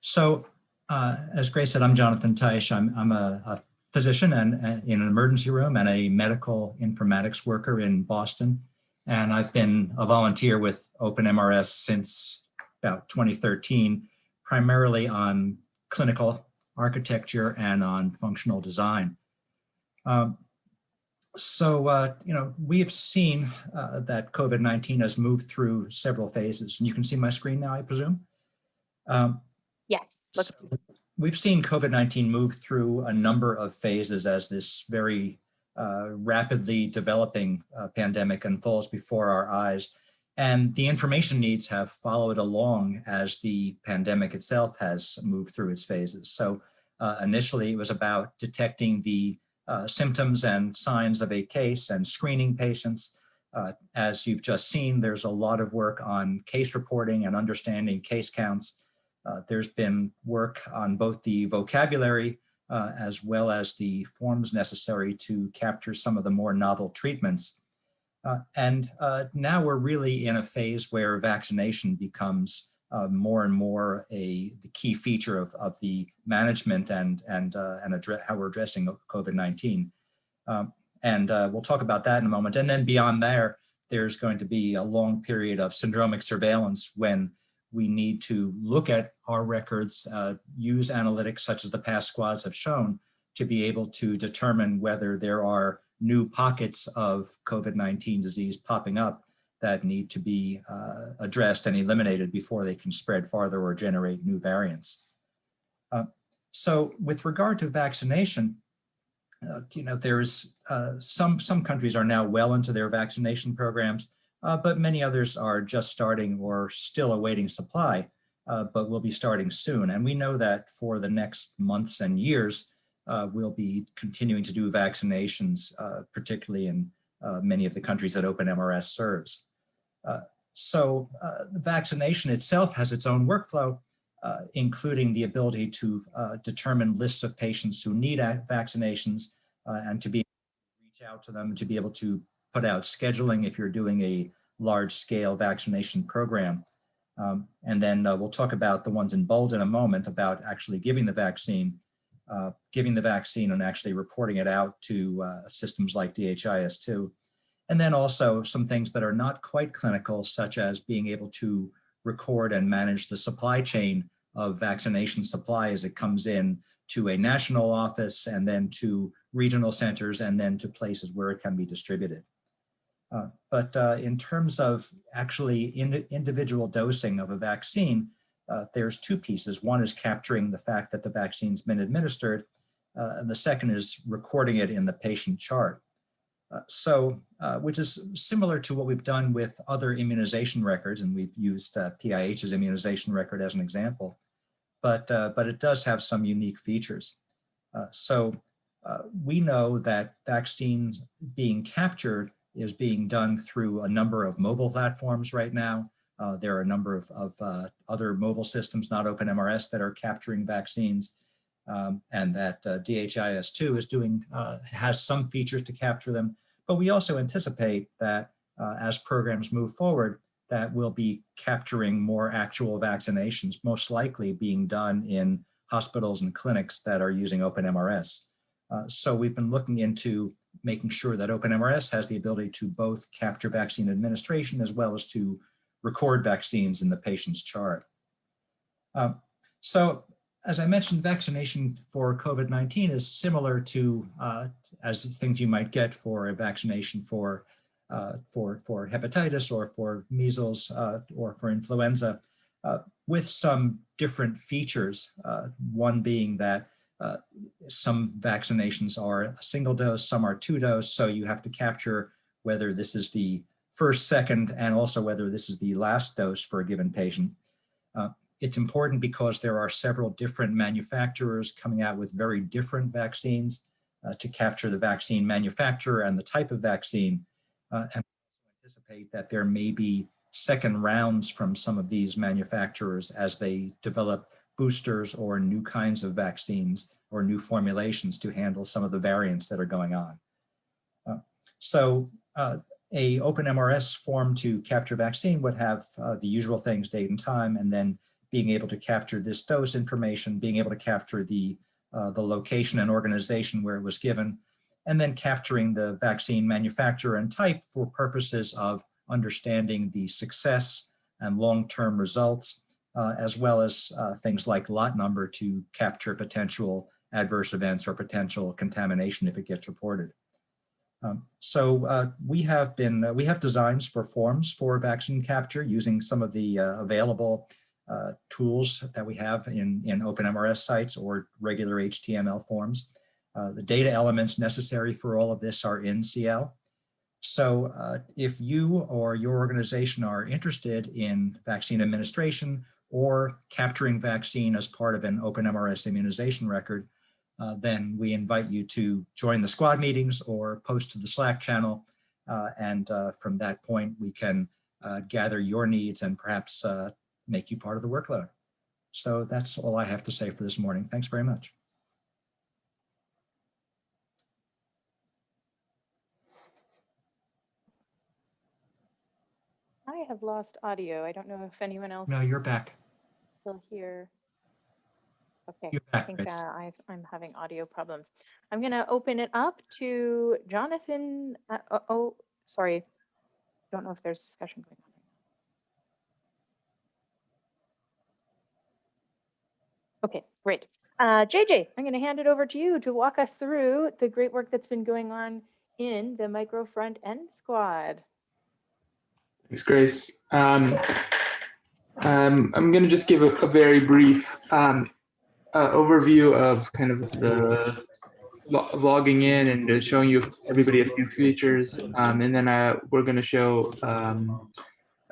so, uh, as Grace said, I'm Jonathan Teich. I'm, I'm a, a physician and, and, in an emergency room and a medical informatics worker in Boston. And I've been a volunteer with OpenMRS since about 2013, primarily on clinical architecture and on functional design. Um, so, uh, you know, we have seen uh, that COVID-19 has moved through several phases. And you can see my screen now, I presume? Um, yes. So we've seen COVID-19 move through a number of phases as this very uh, rapidly developing uh, pandemic unfolds before our eyes. And the information needs have followed along as the pandemic itself has moved through its phases. So uh, initially it was about detecting the uh, symptoms and signs of a case and screening patients. Uh, as you've just seen, there's a lot of work on case reporting and understanding case counts. Uh, there's been work on both the vocabulary uh, as well as the forms necessary to capture some of the more novel treatments uh, and uh, now we're really in a phase where vaccination becomes uh, more and more a the key feature of, of the management and and uh, and how we're addressing COVID-19. Um, and uh, we'll talk about that in a moment. And then beyond there, there's going to be a long period of syndromic surveillance when we need to look at our records, uh, use analytics such as the past squads have shown to be able to determine whether there are new pockets of COVID-19 disease popping up that need to be uh, addressed and eliminated before they can spread farther or generate new variants. Uh, so with regard to vaccination, uh, you know, there's uh, some, some countries are now well into their vaccination programs, uh, but many others are just starting or still awaiting supply, uh, but will be starting soon. And we know that for the next months and years, we'll be continuing to do vaccinations, uh, particularly in uh, many of the countries that OpenMRS serves. Uh, so uh, the vaccination itself has its own workflow, uh, including the ability to determine lists of patients who need vaccinations and to be to reach out to them, to be able to put out scheduling if you're doing a large scale vaccination program. Um, and then we'll talk about the ones in bold in a moment about actually giving the vaccine uh, giving the vaccine and actually reporting it out to uh, systems like DHIS2. And then also some things that are not quite clinical, such as being able to record and manage the supply chain of vaccination supply as it comes in to a national office and then to regional centers and then to places where it can be distributed. Uh, but uh, in terms of actually in individual dosing of a vaccine, uh, there's two pieces. One is capturing the fact that the vaccine's been administered, uh, and the second is recording it in the patient chart. Uh, so, uh, which is similar to what we've done with other immunization records, and we've used uh, PIH's immunization record as an example, but, uh, but it does have some unique features. so we know that vaccines being captured is being done through a number of mobile platforms right now. Uh, there are a number of, of uh, other mobile systems, not OpenMRS, that are capturing vaccines. Um, and that uh, DHIS2 is doing, uh, has some features to capture them. But we also anticipate that uh, as programs move forward, that we'll be capturing more actual vaccinations, most likely being done in hospitals and clinics that are using OpenMRS. Uh, so we've been looking into making sure that OpenMRS has the ability to both capture vaccine administration as well as to record vaccines in the patient's chart. Um, so as I mentioned, vaccination for COVID-19 is similar to uh, as things you might get for a vaccination for uh, for for hepatitis or for measles uh, or for influenza, uh, with some different features. Uh, one being that uh, some vaccinations are a single dose, some are two dose, so you have to capture whether this is the first, second, and also whether this is the last dose for a given patient. Uh, it's important because there are several different manufacturers coming out with very different vaccines uh, to capture the vaccine manufacturer and the type of vaccine. Uh, and anticipate that there may be second rounds from some of these manufacturers as they develop boosters or new kinds of vaccines or new formulations to handle some of the variants that are going on. Uh, so uh, open MRS form to capture vaccine would have uh, the usual things, date and time, and then being able to capture this dose information, being able to capture the, uh, the location and organization where it was given, and then capturing the vaccine manufacturer and type for purposes of understanding the success and long-term results, uh, as well as uh, things like lot number to capture potential adverse events or potential contamination if it gets reported. Um, so uh, we have been, uh, we have designs for forms for vaccine capture using some of the uh, available uh, tools that we have in, in OpenMRS sites or regular HTML forms. Uh, the data elements necessary for all of this are in CIEL. So uh, if you or your organization are interested in vaccine administration or capturing vaccine as part of an OpenMRS immunization record, uh, then we invite you to join the squad meetings or post to the Slack channel. Uh, and uh, from that point, we can uh, gather your needs and perhaps uh, make you part of the workload. So that's all I have to say for this morning. Thanks very much. I have lost audio. I don't know if anyone else No, you're back. still here. Okay, I think uh, I've, I'm having audio problems. I'm going to open it up to Jonathan. Uh, oh, oh, sorry. Don't know if there's discussion going on. Okay, great. Uh, JJ, I'm going to hand it over to you to walk us through the great work that's been going on in the micro front end squad. Thanks, Grace. Um, um, I'm going to just give a, a very brief um, uh, overview of kind of the lo- logging in and showing you everybody a few features. Um, and then uh, we're going to show um,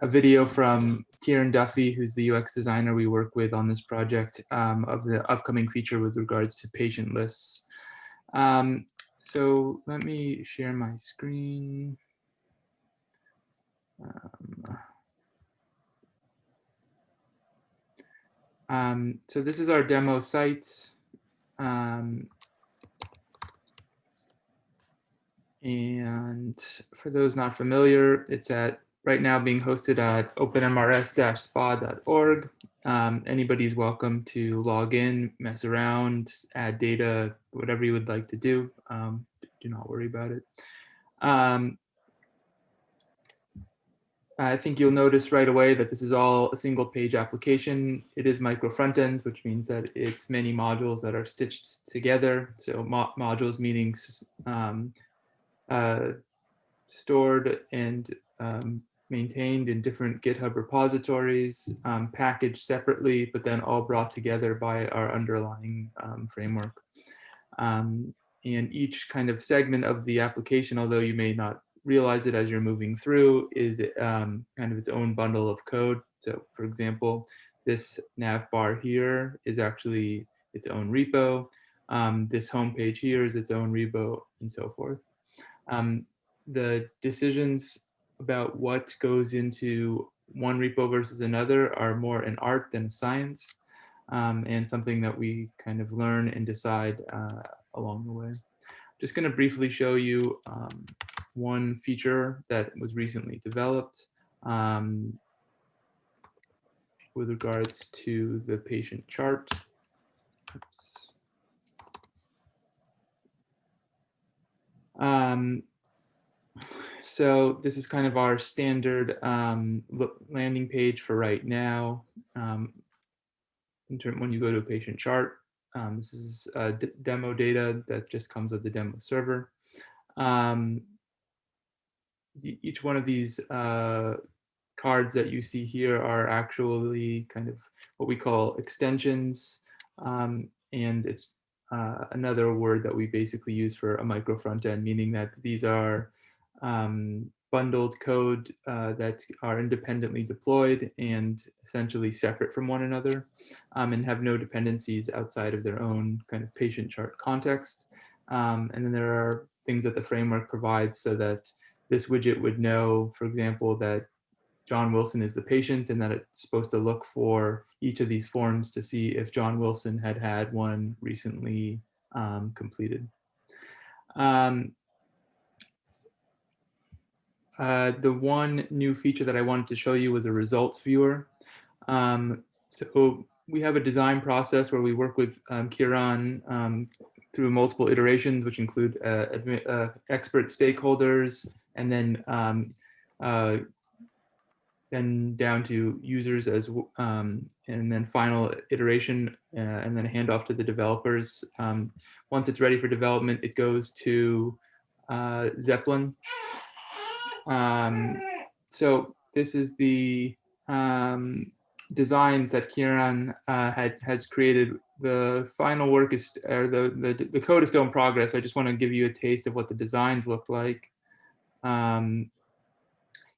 a video from Kieran Duffy, who's the UX designer we work with on this project um, of the upcoming feature with regards to patient lists. Um, so let me share my screen. Um, um, so this is our demo site. Um, and for those not familiar, it's at right now being hosted at openmrs-spa.org. Um, anybody's welcome to log in, mess around, add data, whatever you would like to do. Um, do not worry about it. I think you'll notice right away that this is all a single page application. It is micro front ends, which means that it's many modules that are stitched together. So mo modules meaning um, uh, stored and um, maintained in different GitHub repositories, um, packaged separately, but then all brought together by our underlying um, framework. Um, and each kind of segment of the application, although you may not realize it as you're moving through is um, kind of its own bundle of code. So for example, this nav bar here is actually its own repo. Um, this homepage here is its own repo and so forth. Um, the decisions about what goes into one repo versus another are more an art than a science um, and something that we kind of learn and decide uh, along the way. Just going to briefly show you um, one feature that was recently developed um, with regards to the patient chart. Oops. Um, so this is kind of our standard um, landing page for right now. Um, in term, when you go to a patient chart, um, this is demo data that just comes with the demo server. Um, each one of these uh, cards that you see here are actually kind of what we call extensions. Um, and it's uh, another word that we basically use for a micro front end, meaning that these are um, bundled code uh, that are independently deployed and essentially separate from one another um, and have no dependencies outside of their own kind of patient chart context. Um, and then there are things that the framework provides so that this widget would know, for example, that John Wilson is the patient and that it's supposed to look for each of these forms to see if John Wilson had had one recently um, completed. Um, uh, the one new feature that I wanted to show you was a results viewer. Um, so we have a design process where we work with um, Kieran um, through multiple iterations, which include uh, uh, expert stakeholders, and then um, uh, down to users as um, and then final iteration uh, and then handoff to the developers. Um, once it's ready for development, it goes to uh, Zeplin. Um, so this is the um, designs that Kieran uh, had has created. The final work is, or the, the, the code is still in progress. I just want to give you a taste of what the designs look like. Um,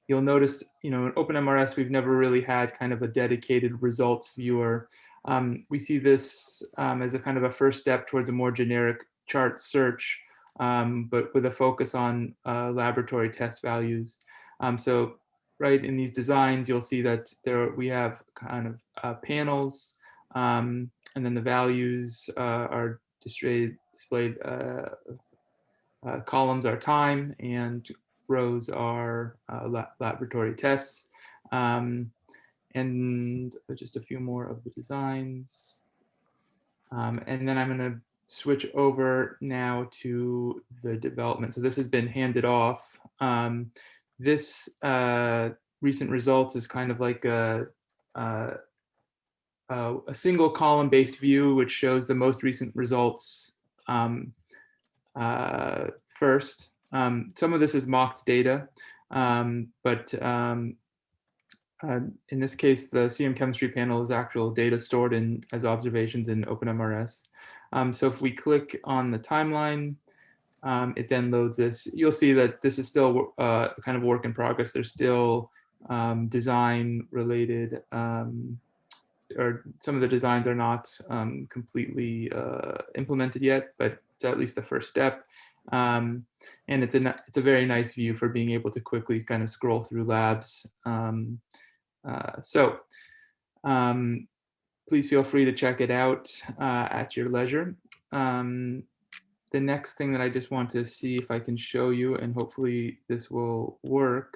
you'll notice, you know, in OpenMRS, we've never really had kind of a dedicated results viewer. Um, we see this um, as a kind of a first step towards a more generic chart search, um, but with a focus on uh, laboratory test values. Um, so right in these designs, you'll see that there we have kind of uh, panels, um, and then the values uh, are displayed, displayed uh, uh, columns are time and rows are uh, la laboratory tests. Um, and just a few more of the designs. Um, and then I'm going to switch over now to the development. So this has been handed off. Um, this uh, recent results is kind of like a, a, a single column based view, which shows the most recent results um, uh, first. Um, some of this is mocked data, um, but um, uh, in this case, the CM chemistry panel is actual data stored in as observations in OpenMRS. Um, so if we click on the timeline, um, it then loads this. You'll see that this is still uh, kind of work in progress. There's still um, design related, or some of the designs are not completely uh, implemented yet, but it's at least the first step. Um, and it's a, it's a very nice view for being able to quickly kind of scroll through labs. Um, uh, so um, please feel free to check it out uh, at your leisure. Um, the next thing that I just want to see if I can show you, and hopefully this will work,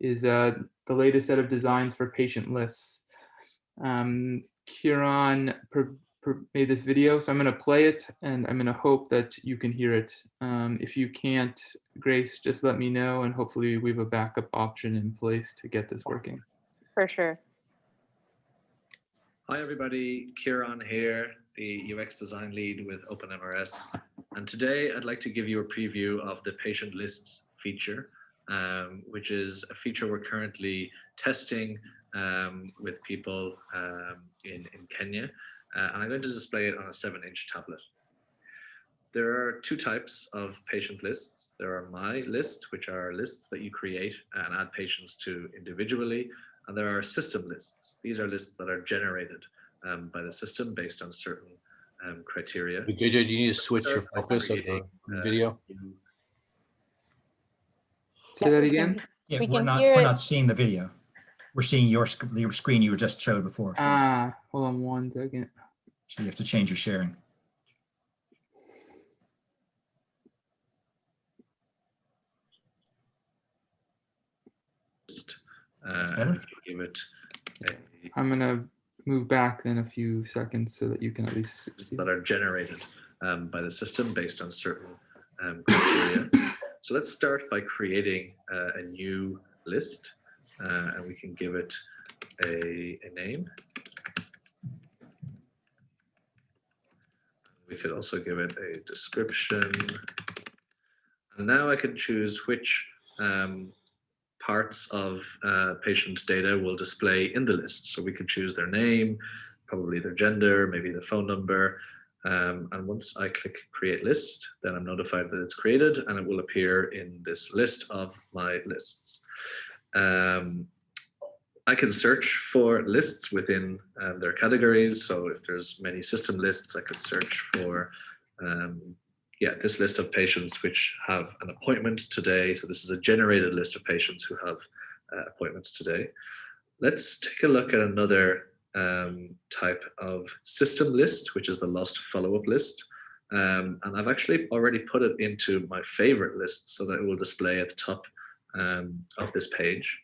is uh, the latest set of designs for patient lists. Um, Kieran made this video, so I'm going to play it and I'm going to hope that you can hear it. Um, if you can't, Grace, just let me know and hopefully we have a backup option in place to get this working. For sure. Hi everybody, Kieran here, the UX design lead with OpenMRS. And today I'd like to give you a preview of the patient lists feature, um, which is a feature we're currently testing um, with people um, in, in Kenya uh, and I'm going to display it on a seven inch tablet. There are two types of patient lists. There are my list, which are lists that you create and add patients to individually. And there are system lists. These are lists that are generated um, by the system based on certain um, criteria. JJ, do you need to switch your focus of the uh, video? Say that again? Yeah, we are not, we're not seeing the video. We're seeing your, your screen you were just showed before. Ah, hold on one second. So you have to change your sharing. Uh, give it a, I'm gonna move back in a few seconds so that you can at least that are generated um, by the system based on certain um, criteria. so let's start by creating uh, a new list uh, and we can give it a, a name. We could also give it a description. And now I can choose which um, parts of uh, patient data will display in the list. So we can choose their name, probably their gender, maybe the phone number. Um, and once I click create list, then I'm notified that it's created and it will appear in this list of my lists. Um, I can search for lists within um, their categories. So if there's many system lists, I could search for, um, yeah, this list of patients which have an appointment today. So this is a generated list of patients who have uh, appointments today. Let's take a look at another um, type of system list, which is the lost follow-up list. Um, and I've actually already put it into my favorite list so that it will display at the top um, of this page.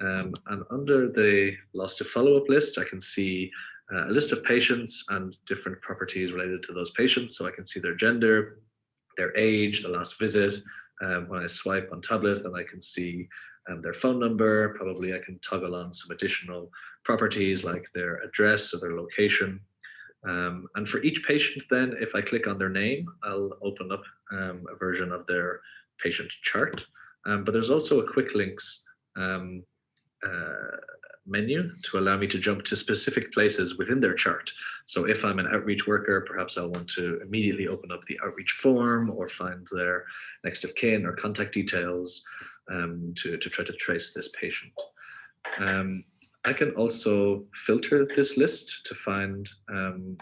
Um, and under the lost follow-up list, I can see uh, a list of patients and different properties related to those patients. So I can see their gender, their age, the last visit. Um, when I swipe on tablet, then I can see um, their phone number. Probably I can toggle on some additional properties like their address or their location. Um, and for each patient then, if I click on their name, I'll open up um, a version of their patient chart. Um, but there's also a quick links um, uh, menu to allow me to jump to specific places within their chart. So if I'm an outreach worker, perhaps I'll want to immediately open up the outreach form or find their next of kin or contact details um, to, to try to trace this patient. Um, I can also filter this list to find um,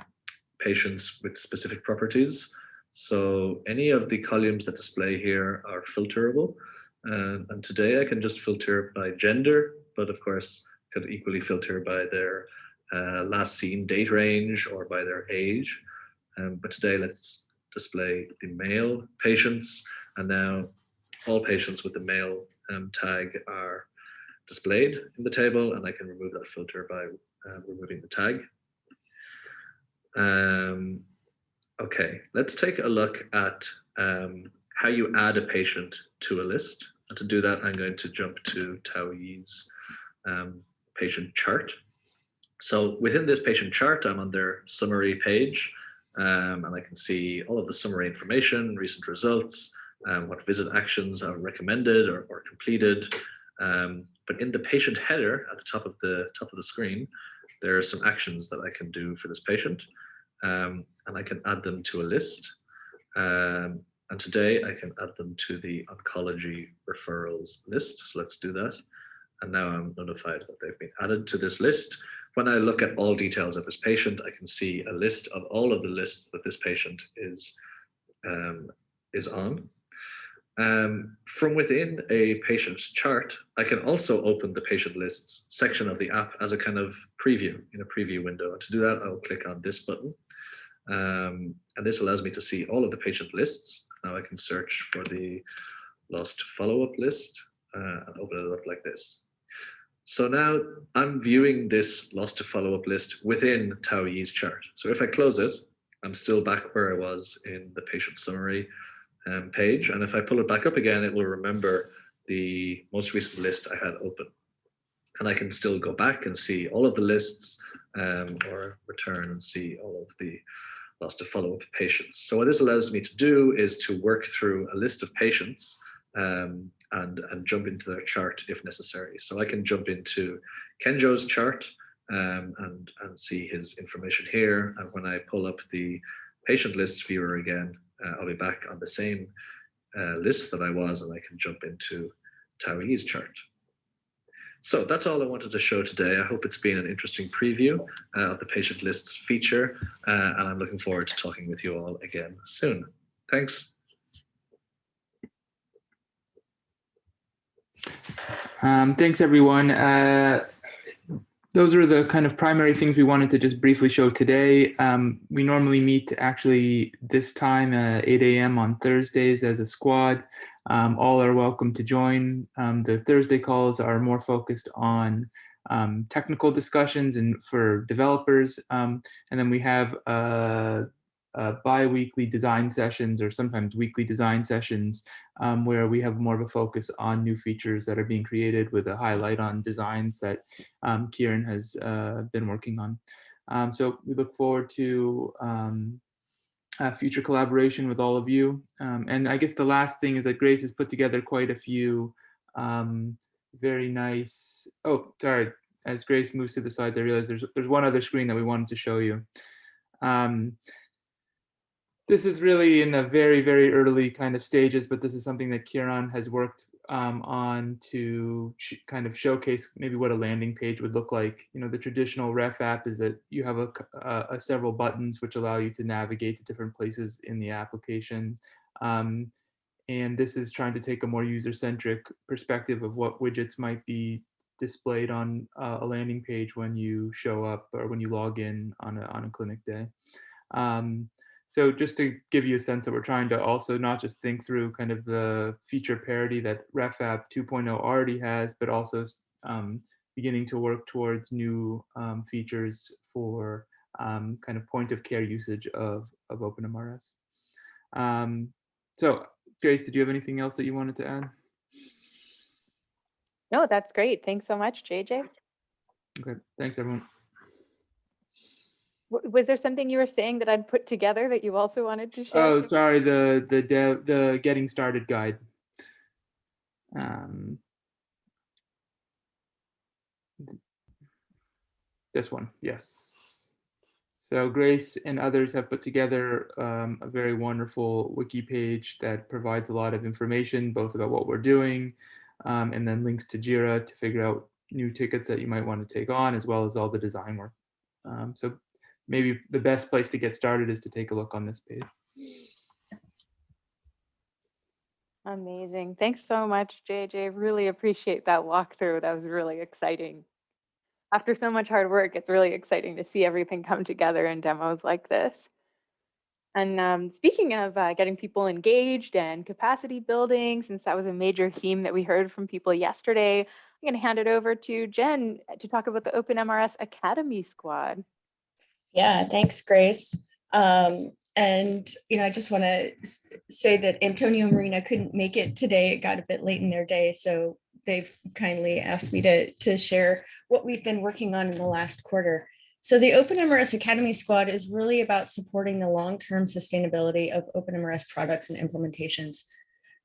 patients with specific properties. So any of the columns that display here are filterable. Uh, and today I can just filter by gender, but of course equally filter by their uh, last seen date range or by their age. Um, but today let's display the male patients and now all patients with the male um, tag are displayed in the table and I can remove that filter by uh, removing the tag. Um, okay, let's take a look at um, how you add a patient to a list. And to do that, I'm going to jump to Tauyi's um, patient chart. So within this patient chart, I'm on their summary page, um, and I can see all of the summary information, recent results, um, what visit actions are recommended or, or completed. Um, but in the patient header at the top of the top of the screen, there are some actions that I can do for this patient, um, and I can add them to a list. Um, and today I can add them to the oncology referrals list. So let's do that. And now I'm notified that they've been added to this list. When I look at all details of this patient, I can see a list of all of the lists that this patient is, um, is on. Um, from within a patient's chart, I can also open the patient lists section of the app as a kind of preview in a preview window. And to do that, I'll click on this button. Um, and this allows me to see all of the patient lists. Now I can search for the lost follow-up list uh, and open it up like this. So now I'm viewing this lost to follow-up list within Tauyi's chart. So if I close it, I'm still back where I was in the patient summary um, page. And if I pull it back up again, it will remember the most recent list I had open. And I can still go back and see all of the lists um, or return and see all of the lost to follow-up patients. So what this allows me to do is to work through a list of patients um, and, and jump into their chart if necessary. So I can jump into Kenjo's chart um, and, and see his information here. And when I pull up the patient list viewer again, uh, I'll be back on the same uh, list that I was and I can jump into Tauyi's chart. So that's all I wanted to show today. I hope it's been an interesting preview uh, of the patient lists feature, uh, and I'm looking forward to talking with you all again soon. Thanks. Um, thanks, everyone. Uh, those are the kind of primary things we wanted to just briefly show today. Um, we normally meet actually this time at 8 a.m. on Thursdays as a squad. Um, all are welcome to join. Um, the Thursday calls are more focused on um, technical discussions and for developers. Um, and then we have uh, uh, bi-weekly design sessions or sometimes weekly design sessions um, where we have more of a focus on new features that are being created with a highlight on designs that um, Kieran has uh, been working on. Um, so we look forward to um, future collaboration with all of you. Um, and I guess the last thing is that Grace has put together quite a few um, very nice, oh, sorry, as Grace moves to the sides, I realize there's, there's one other screen that we wanted to show you. Um, this is really in the very, very early kind of stages, but this is something that Kieran has worked um, on to kind of showcase maybe what a landing page would look like. You know, the traditional ref app is that you have a, a, a several buttons which allow you to navigate to different places in the application. Um, and this is trying to take a more user-centric perspective of what widgets might be displayed on uh, a landing page when you show up or when you log in on a, on a clinic day. Um, so just to give you a sense that we're trying to also not just think through kind of the feature parity that RefApp 2.0 already has, but also um, beginning to work towards new um, features for um, kind of point of care usage of, of OpenMRS. Um, so Grace, did you have anything else that you wanted to add? No, that's great. Thanks so much, JJ. Okay, thanks everyone. Was there something you were saying that I'd put together that you also wanted to share? Oh, sorry, the the dev the getting started guide. Um, this one, yes. So Grace and others have put together um, a very wonderful wiki page that provides a lot of information, both about what we're doing, um, and then links to Jira to figure out new tickets that you might want to take on, as well as all the design work. Um, so maybe the best place to get started is to take a look on this page. Amazing. Thanks so much, JJ. Really appreciate that walkthrough. That was really exciting. After so much hard work, it's really exciting to see everything come together in demos like this. And um, speaking of uh, getting people engaged and capacity building, since that was a major theme that we heard from people yesterday, I'm going to hand it over to Jen to talk about the OpenMRS Academy Squad. Yeah, thanks, Grace. Um, and, you know, I just want to say that Antonio Marina couldn't make it today. It got a bit late in their day, so they've kindly asked me to, to share what we've been working on in the last quarter. So the OpenMRS Academy Squad is really about supporting the long-term sustainability of OpenMRS products and implementations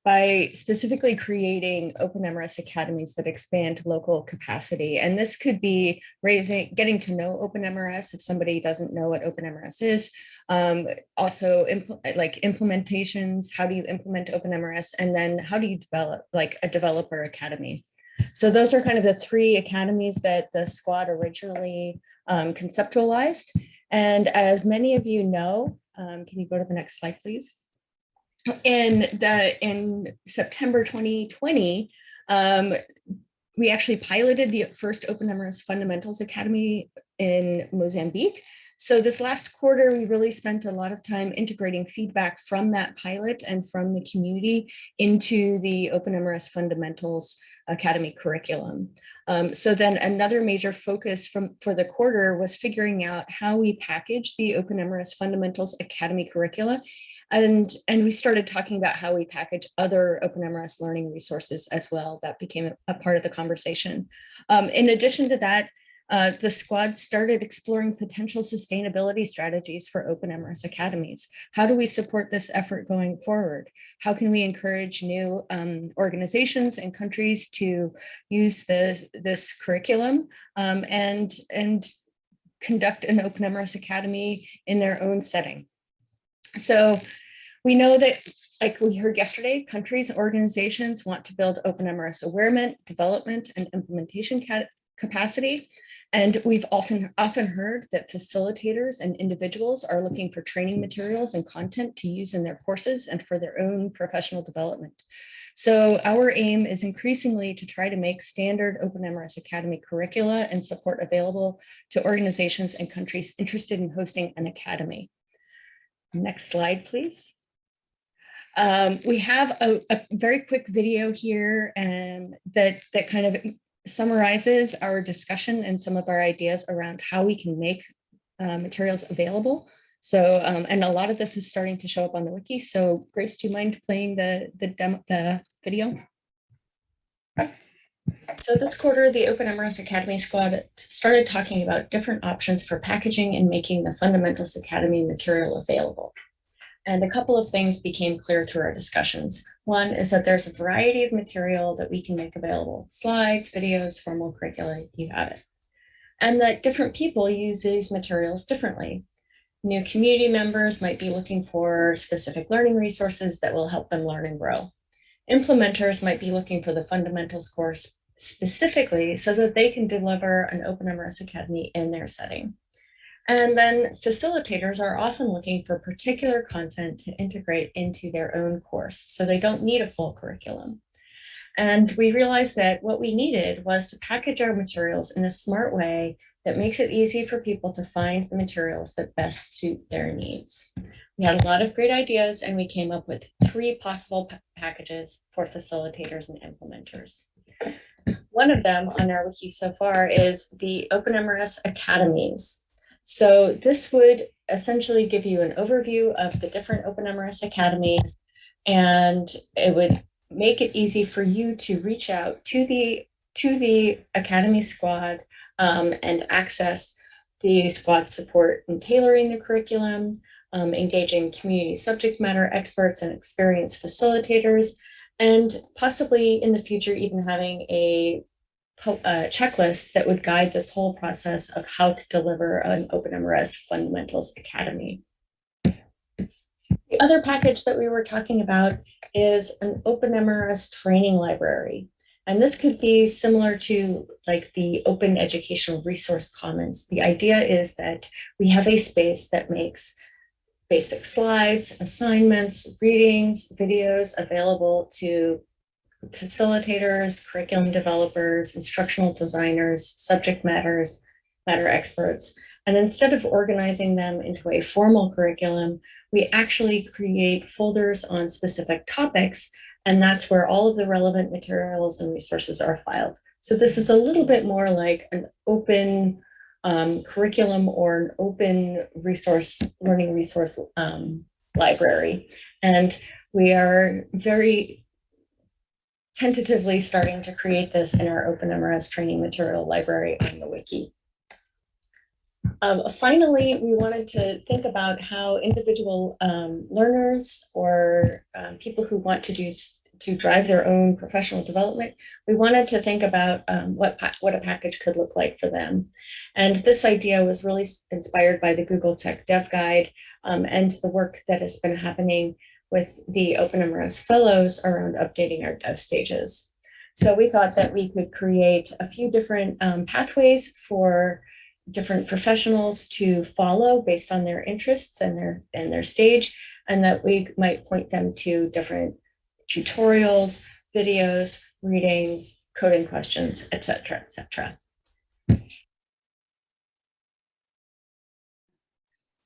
by specifically creating OpenMRS academies that expand local capacity. And this could be raising, getting to know OpenMRS if somebody doesn't know what OpenMRS is. Um, also, like implementations, how do you implement OpenMRS? And then how do you develop like a developer academy? So those are kind of the three academies that the squad originally um, conceptualized. And as many of you know, um, can you go to the next slide, please? In the in September 2020, um, we actually piloted the first OpenMRS Fundamentals Academy in Mozambique. So this last quarter, we really spent a lot of time integrating feedback from that pilot and from the community into the OpenMRS Fundamentals Academy curriculum. Um, so then another major focus from for the quarter was figuring out how we package the OpenMRS Fundamentals Academy curricula and, and we started talking about how we package other OpenMRS learning resources as well. That became a, part of the conversation. Um, in addition to that, uh, the squad started exploring potential sustainability strategies for OpenMRS academies. How do we support this effort going forward? How can we encourage new um, organizations and countries to use this, this curriculum um, and, and conduct an OpenMRS academy in their own setting? So we know that, like we heard yesterday, countries and organizations want to build open MRS awareness, development, and implementation capacity. And we've often, often heard that facilitators and individuals are looking for training materials and content to use in their courses and for their own professional development. So our aim is increasingly to try to make standard OpenMRS Academy curricula and support available to organizations and countries interested in hosting an academy. Next slide, please. Um, we have a, a, very quick video here and that, that kind of summarizes our discussion and some of our ideas around how we can make uh, materials available. So, um, and a lot of this is starting to show up on the wiki. So Grace, do you mind playing the, the, demo, the video? So this quarter, the OpenMRS Academy Squad started talking about different options for packaging and making the Fundamentals Academy material available. And a couple of things became clear through our discussions. One is that there's a variety of material that we can make available, slides, videos, formal curricula, you have it. And that different people use these materials differently. New community members might be looking for specific learning resources that will help them learn and grow. Implementers might be looking for the fundamentals course specifically so that they can deliver an Open OpenMRS Academy in their setting. And then facilitators are often looking for particular content to integrate into their own course, so they don't need a full curriculum. And we realized that what we needed was to package our materials in a smart way that makes it easy for people to find the materials that best suit their needs. We had a lot of great ideas and we came up with three possible packages for facilitators and implementers. One of them on our wiki so far is the OpenMRS Academies. So this would essentially give you an overview of the different OpenMRS academies, and it would make it easy for you to reach out to the to the Academy Squad um, and access the squad support in tailoring the curriculum, um, engaging community subject matter experts and experienced facilitators, and possibly in the future even having a, a uh, checklist that would guide this whole process of how to deliver an OpenMRS Fundamentals Academy. The other package that we were talking about is an OpenMRS training library. And this could be similar to like the Open Educational Resource Commons. The idea is that we have a space that makes basic slides, assignments, readings, videos available to facilitators, curriculum developers, instructional designers, subject matters, matter experts. And instead of organizing them into a formal curriculum, we actually create folders on specific topics and that's where all of the relevant materials and resources are filed. So this is a little bit more like an open um, curriculum or an open resource, learning resource um, library. And we are very tentatively starting to create this in our OpenMRS training material library on the wiki. Um, finally, we wanted to think about how individual um, learners or um, people who want to do to drive their own professional development, we wanted to think about um, what, what a package could look like for them. And this idea was really inspired by the Google Tech Dev Guide um, and the work that has been happening with the OpenMRS fellows around updating our dev stages. So we thought that we could create a few different um, pathways for different professionals to follow based on their interests and their and their stage, and that we might point them to different tutorials, videos, readings, coding questions, etc., etc.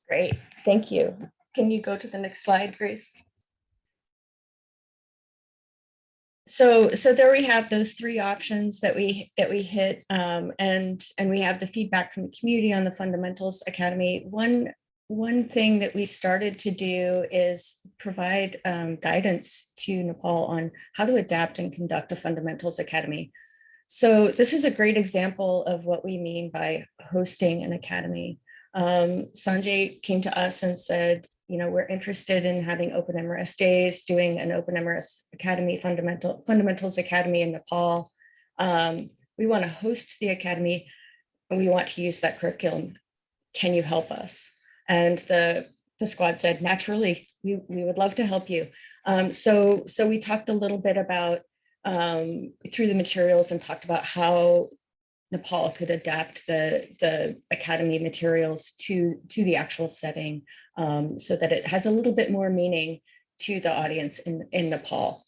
Great, thank you. Can you go to the next slide, Grace? So so there we have those three options that we that we hit um, and and we have the feedback from the community on the fundamentals academy. One one thing that we started to do is provide um, guidance to nepal on how to adapt and conduct a fundamentals academy. So this is a great example of what we mean by hosting an academy. Um, sanjay came to us and said you know, we're interested in having open MRS days, doing an open MRS Academy fundamental fundamentals academy in Nepal. Um, we want to host the academy and we want to use that curriculum. Can you help us? And the the squad said, naturally, we, we would love to help you. Um, so, so we talked a little bit about um, through the materials and talked about how Nepal could adapt the, the academy materials to, to the actual setting um, so that it has a little bit more meaning to the audience in, in Nepal.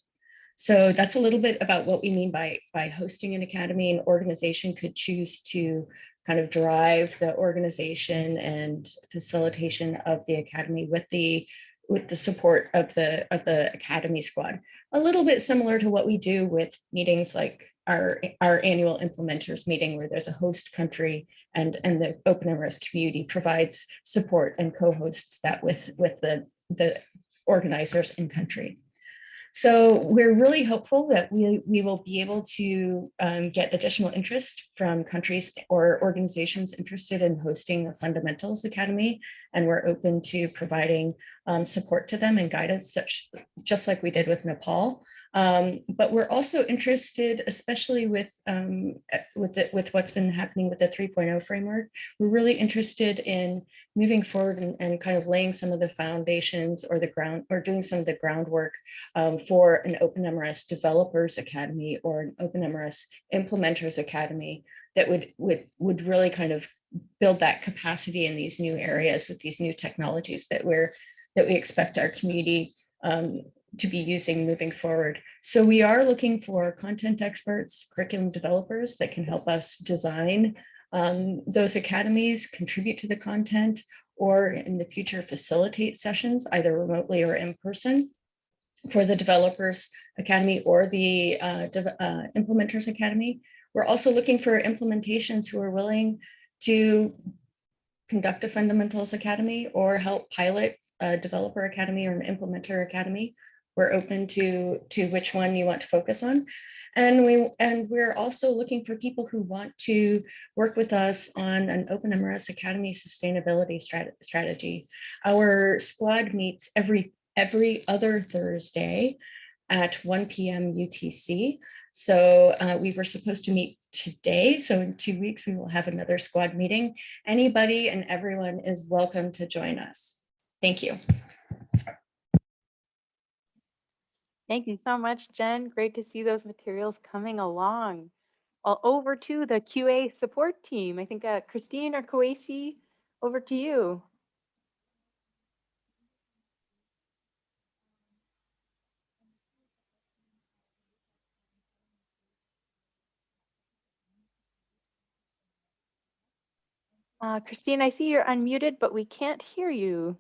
So that's a little bit about what we mean by, by hosting an academy. An organization could choose to kind of drive the organization and facilitation of the academy with the with the support of the of the academy squad a little bit similar to what we do with meetings like our, our annual implementers meeting where there's a host country and, and the OpenMRS community provides support and co-hosts that with, with the, the organizers in country. So we're really hopeful that we, we will be able to um, get additional interest from countries or organizations interested in hosting the Fundamentals Academy, and we're open to providing um, support to them and guidance, such just like we did with Nepal. Um, but we're also interested, especially with um, eh, with the, with what's been happening with the 3.0 framework. We're really interested in moving forward and, and, kind of laying some of the foundations or the ground or doing some of the groundwork um, for an OpenMRS Developers Academy or an OpenMRS Implementers Academy that would would would really kind of build that capacity in these new areas with these new technologies that we're that we expect our community um, to be using moving forward. So we are looking for content experts, curriculum developers that can help us design um, those academies, contribute to the content, or in the future facilitate sessions, either remotely or in person for the Developers Academy or the uh, uh, Implementers Academy. We're also looking for implementations who are willing to conduct a Fundamentals Academy or help pilot a Developer Academy or an Implementer Academy we're open to, to which one you want to focus on. And we and we're also looking for people who want to work with us on an OpenMRS Academy sustainability strat strategy. Our squad meets every every other Thursday at 1 p.m. UTC. So uh, we were supposed to meet today. So in two weeks, we will have another squad meeting. Anybody and everyone is welcome to join us. Thank you. Thank you so much, Jen. Great to see those materials coming along. Well, over to the QA support team. I think uh, Christine or Koasi, over to you. Uh, Christine, I see you're unmuted, but we can't hear you.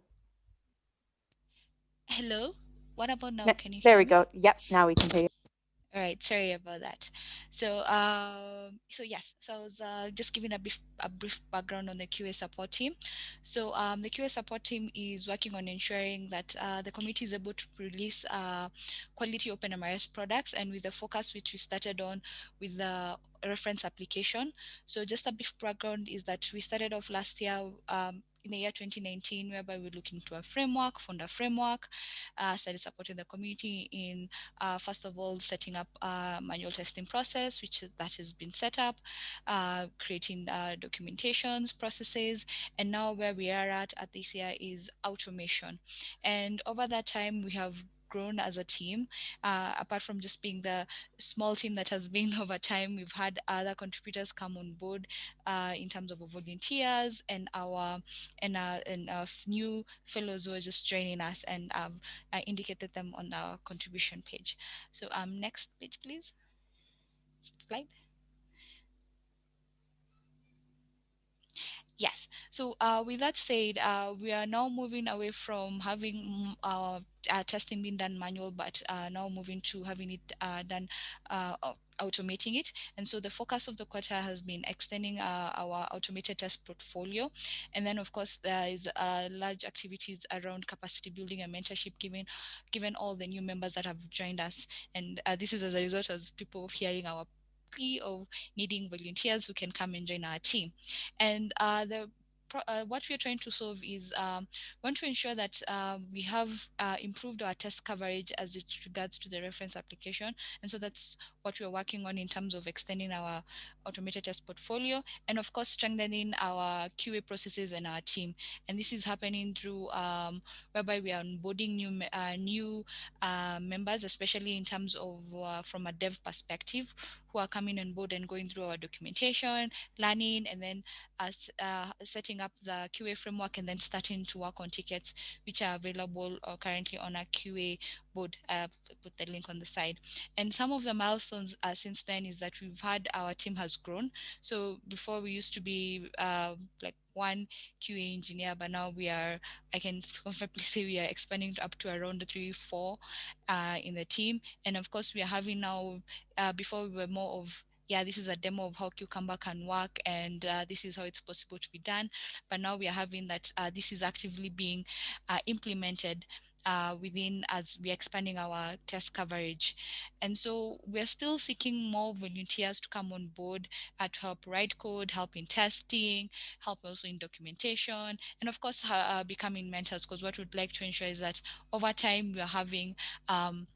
Hello, what about now? No, Can you there we me? go. Yep, now we can hear you. All right, sorry about that. So, um, so yes, so I was uh, just giving a brief, a brief background on the QA support team. So, um, the QA support team is working on ensuring that uh, the community is able to release uh, quality OpenMRS products, and with the focus which we started on with the reference application. So, just a brief background is that we started off last year. Um, in the year 2019, whereby we're looking to a framework, fund a framework, uh, started supporting the community in, uh, first of all, setting up a manual testing process, which that has been set up, uh, creating uh, documentations, processes, and now where we are at at this year is automation. And over that time, we have grown as a team. Uh, apart from just being the small team that has been [laughs] over time, we've had other contributors come on board uh, in terms of volunteers and our and our, and our new fellows who are just joining us and um, I indicated them on our contribution page. So um, next page, please. Slide. Yes. So uh, with that said, uh, we are now moving away from having uh, uh, testing being done manual, but uh, now moving to having it uh, done automating it. And so the focus of the quarter has been extending our automated test portfolio. And then of course there is large activities around capacity building and mentorship given, given all the new members that have joined us. And this is as a result of people hearing our of needing volunteers who can come and join our team. And uh, the uh, what we are trying to solve is um, want to ensure that uh, we have uh, improved our test coverage as it regards to the reference application. And so that's what we're working on in terms of extending our automated test portfolio and of course strengthening our QA processes and our team. And this is happening through um, whereby we are onboarding new uh, new uh, members, especially in terms of uh, from a dev perspective, who are coming on board and going through our documentation, learning, and then us setting up the QA framework and then starting to work on tickets which are available uh, currently on our QA board. Uh, put the link on the side. And some of the milestones uh, since then is that we've had our team has grown. So before we used to be uh, like one QA engineer, but now we are, I can [laughs] confidently say we are expanding up to around three, four uh, in the team. And of course, we are having now, uh, before we were more of yeah, this is a demo of how Cucumber can work and uh, this is how it's possible to be done. But now we are having that uh, this is actively being uh, implemented uh, within as we're expanding our test coverage. And so we're still seeking more volunteers to come on board uh, to help write code, help in testing, help also in documentation, and of course, uh, becoming mentors, because what we'd like to ensure is that over time we're having um,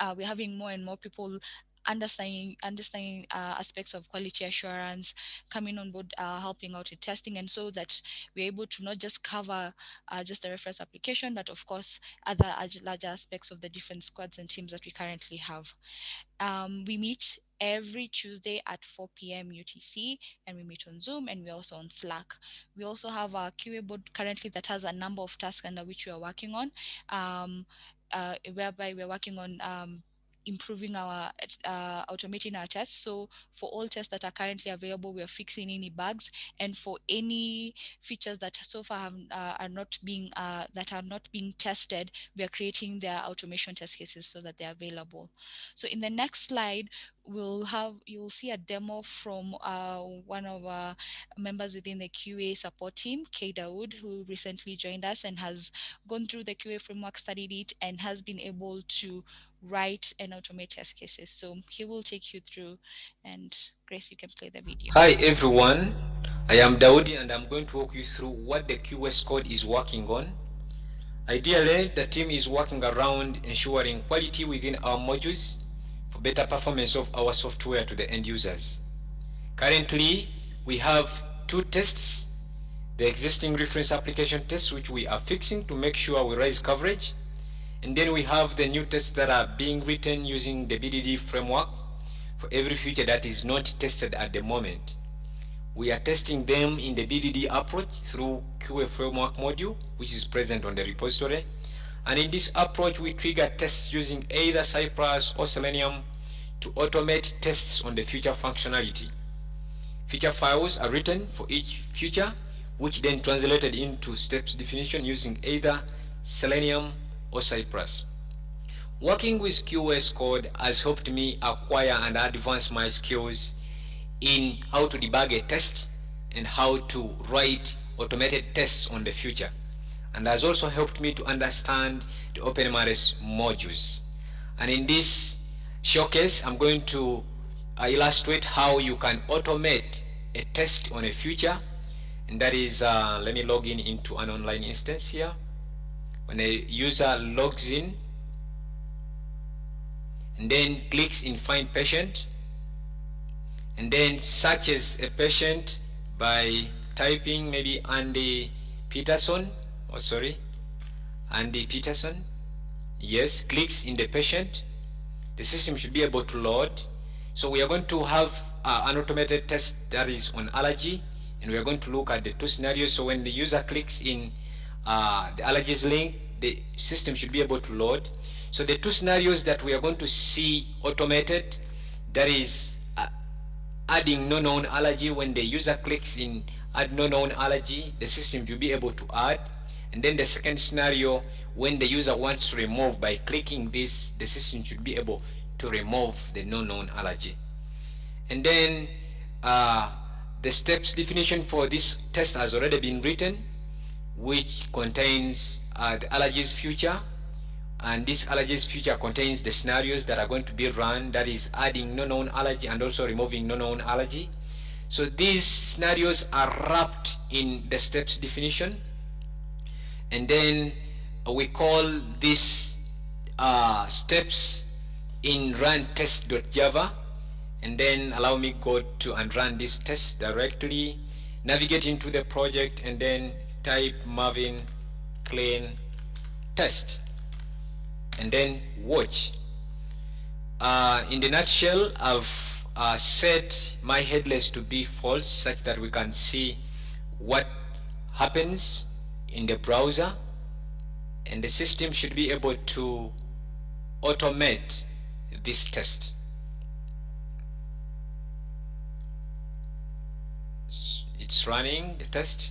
uh, we're having more and more people understanding understanding uh, aspects of quality assurance coming on board uh, helping out with testing and so that we're able to not just cover uh, just the reference application but of course other larger aspects of the different squads and teams that we currently have um, we meet every Tuesday at 4 p.m. UTC, and we meet on Zoom and we're also on Slack. We also have a QA board currently that has a number of tasks under which we are working on, um, uh, whereby we're working on um, improving our uh, automating our tests. So for all tests that are currently available we are fixing any bugs. And for any features that so far have, uh, are not being uh, that are not being tested we are creating their automation test cases so that they're available. So in the next slide we'll have you'll see a demo from uh, one of our members within the QA support team, Kay Dawood, who recently joined us and has gone through the QA framework, studied it, and has been able to write and automate test cases. So he will take you through, and Grace, you can play the video. Hi everyone, I am Daudi and I'm going to walk you through what the QA squad is working on. Ideally, the team is working around ensuring quality within our modules for better performance of our software to the end users. Currently, we have two tests, the existing reference application tests which we are fixing to make sure we raise coverage, and then we have the new tests that are being written using the BDD framework for every feature that is not tested at the moment. We are testing them in the BDD approach through QA framework module, which is present on the repository. And in this approach, we trigger tests using either Cypress or Selenium to automate tests on the future functionality. Feature files are written for each feature, which then translated into steps definition using either Selenium or Cypress. Working with QA squad has helped me acquire and advance my skills in how to debug a test and how to write automated tests on the future and has also helped me to understand the OpenMRS modules. And in this showcase, I'm going to uh, illustrate how you can automate a test on a future. And that is, uh, let me log in into an online instance here. When a user logs in and then clicks in find patient, and then searches a patient by typing maybe Andy Peterson, oh sorry, Andy Peterson, yes, clicks in the patient, the system should be able to load. So we are going to have uh, an automated test that is on allergy, and we are going to look at the two scenarios. So when the user clicks in uh, the allergies link, the system should be able to load. So the two scenarios that we are going to see automated, that is adding no known allergy when the user clicks in add no known allergy the system will be able to add and then the second scenario when the user wants to remove by clicking this the system should be able to remove the no known allergy. And then uh, the steps definition for this test has already been written which contains uh, the allergies future. And this allergies future contains the scenarios that are going to be run that is adding no known allergy and also removing no known allergy. So these scenarios are wrapped in the steps definition and then we call these uh, steps in run test.java and then allow me go to and run this test directly navigate into the project and then type Maven clean test. And then watch. Uh, in the nutshell, I've uh, set my headless to be false such that we can see what happens in the browser and the system should be able to automate this test. It's running the test.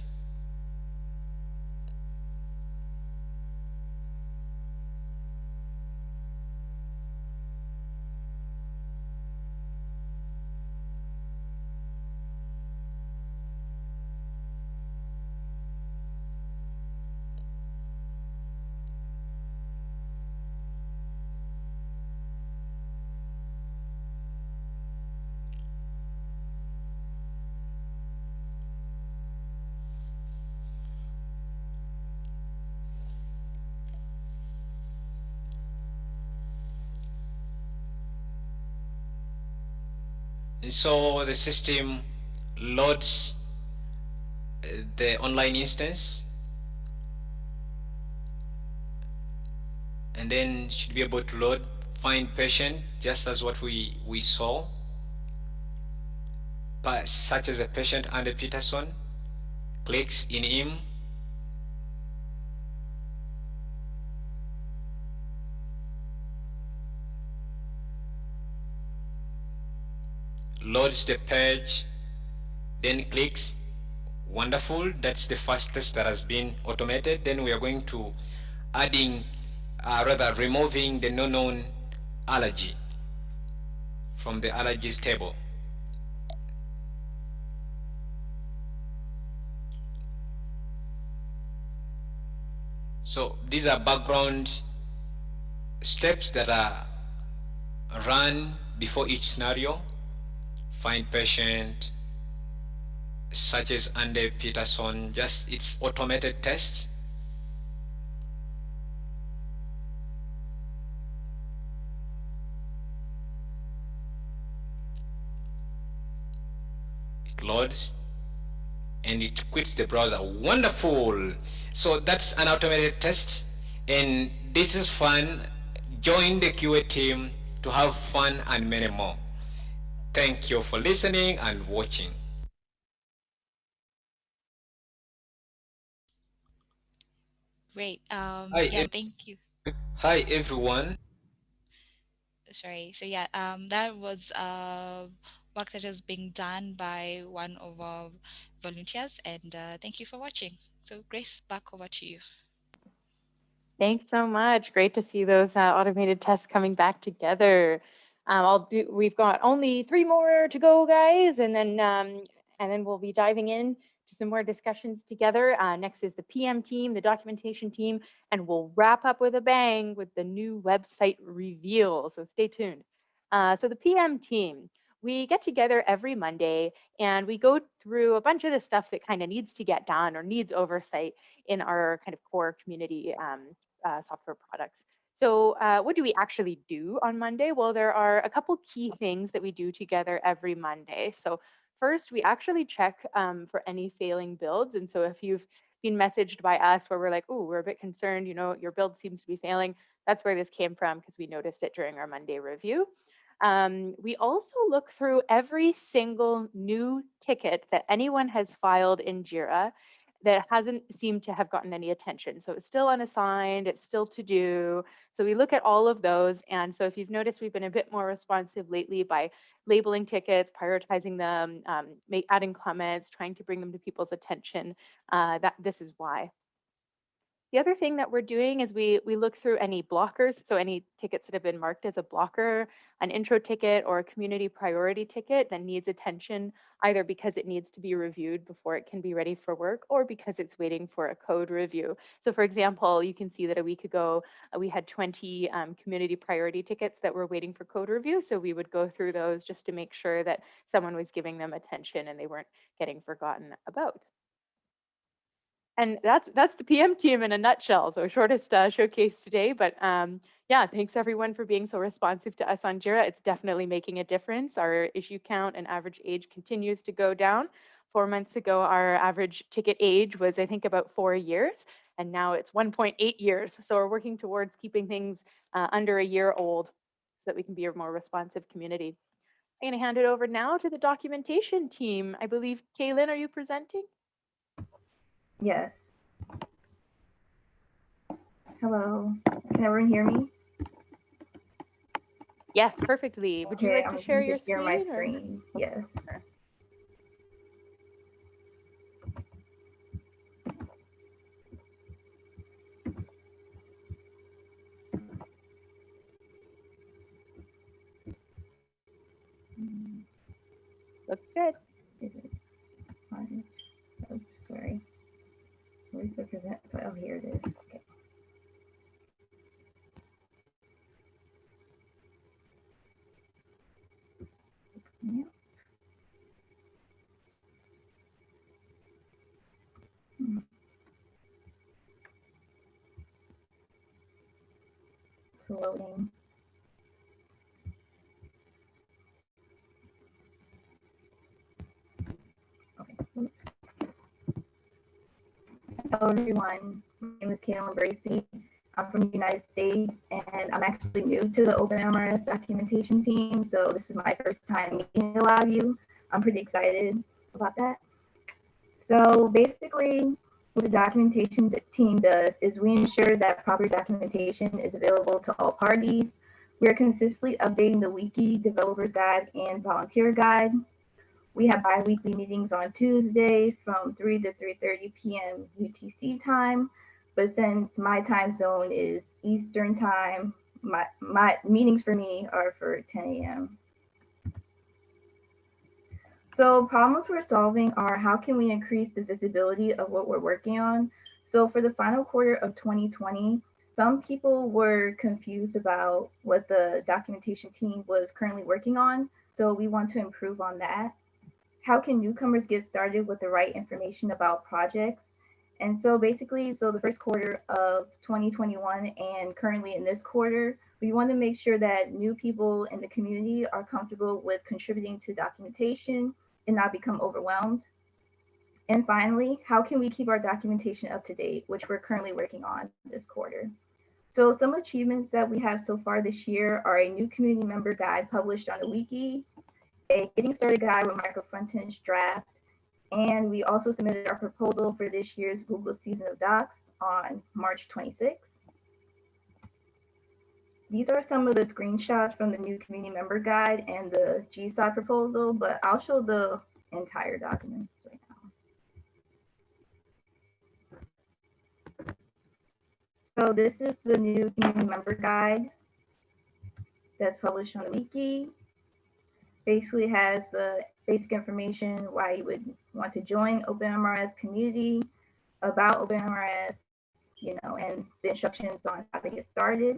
And so the system loads uh, the online instance. And then should be able to load. Find patient just as what we we saw. But such as a patient Andy Peterson. Clicks in him loads the page then clicks wonderful that's the fastest that has been automated then we are going to adding uh, rather removing the no known allergy from the allergies table. So these are background steps that are run before each scenario. Find patient, such as Andy Peterson, just it's automated test. It loads and it quits the browser. Wonderful. So that's an automated test and this is fun. Join the QA team to have fun and many more. Thank you for listening and watching. Great. Um, Hi, yeah, ev- thank you. Hi everyone. Sorry. So yeah, um, that was uh, work that is being done by one of our volunteers, and uh, thank you for watching. So Grace, back over to you. Thanks so much. Great to see those uh, automated tests coming back together. Um, I'll do. We've got only three more to go, guys, and then um, and then we'll be diving in to some more discussions together. Uh, next is the PM team, the documentation team, and we'll wrap up with a bang with the new website reveal. So stay tuned. Uh, so the PM team, we get together every Monday and we go through a bunch of the stuff that kind of needs to get done or needs oversight in our kind of core community um, uh, software products. So uh, what do we actually do on Monday? Well, there are a couple key things that we do together every Monday. So first, we actually check um, for any failing builds. And so if you've been messaged by us where we're like, oh, we're a bit concerned, you know, your build seems to be failing, that's where this came from because we noticed it during our Monday review. Um, we also look through every single new ticket that anyone has filed in JIRA that hasn't seemed to have gotten any attention. So it's still unassigned, it's still to do. So we look at all of those. And so if you've noticed, we've been a bit more responsive lately by labeling tickets, prioritizing them, um, adding comments, trying to bring them to people's attention. Uh, that this is why. The other thing that we're doing is we we look through any blockers, so any tickets that have been marked as a blocker, an intro ticket or a community priority ticket that needs attention, either because it needs to be reviewed before it can be ready for work or because it's waiting for a code review. So for example, you can see that a week ago, uh, we had 20 um, community priority tickets that were waiting for code review. So we would go through those just to make sure that someone was giving them attention and they weren't getting forgotten about. And that's that's the PM team in a nutshell. So shortest uh, showcase today, but um, yeah, thanks everyone for being so responsive to us on Jira. It's definitely making a difference. Our issue count and average age continues to go down. Four months ago, our average ticket age was I think about four years, and now it's 1.8 years. So we're working towards keeping things uh, under a year old so that we can be a more responsive community. I'm going to hand it over now to the documentation team. I believe, Kaylin, are you presenting? Yes. Hello. Can everyone hear me? Yes, perfectly. Would you Okay, like to share your share screen? my or- screen. Yes. Looks good. Is it on? Oops, sorry. Where's the present file? Here it is. Okay. Yeah. Hmm. Loading. Hello, everyone. My name is Kaylin Bracey. I'm from the United States, and I'm actually new to the OpenMRS documentation team, so this is my first time meeting a lot of you. I'm pretty excited about that. So basically, what the documentation team does is we ensure that proper documentation is available to all parties. We are consistently updating the wiki, developers guide, and volunteer guide. We have bi-weekly meetings on Tuesday from 3 to 3.30 p.m. UTC time. But since my time zone is Eastern time, my, my meetings for me are for 10 a.m. So problems we're solving are how can we increase the visibility of what we're working on? So for the final quarter of 2020, some people were confused about what the documentation team was currently working on. So we want to improve on that. How can newcomers get started with the right information about projects? And so basically, so the first quarter of 2021 and currently in this quarter, we want to make sure that new people in the community are comfortable with contributing to documentation and not become overwhelmed. And finally, how can we keep our documentation up to date, which we're currently working on this quarter. So some achievements that we have so far this year are a new community member guide published on the wiki, a getting started guide with micro frontends draft, and we also submitted our proposal for this year's Google Season of Docs on March 26th. These are some of the screenshots from the new community member guide and the GSOD proposal, but I'll show the entire document right now. So this is the new community member guide that's published on the wiki. Basically has the basic information why you would want to join OpenMRS community, about OpenMRS, you know, and the instructions on how to get started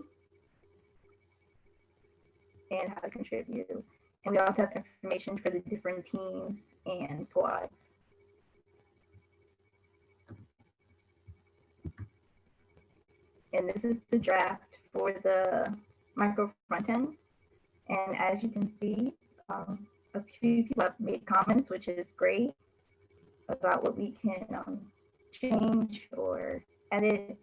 and how to contribute. And we also have information for the different teams and squads. And this is the draft for the micro front end. And as you can see, um, a few people have made comments, which is great, about what we can um, change or edit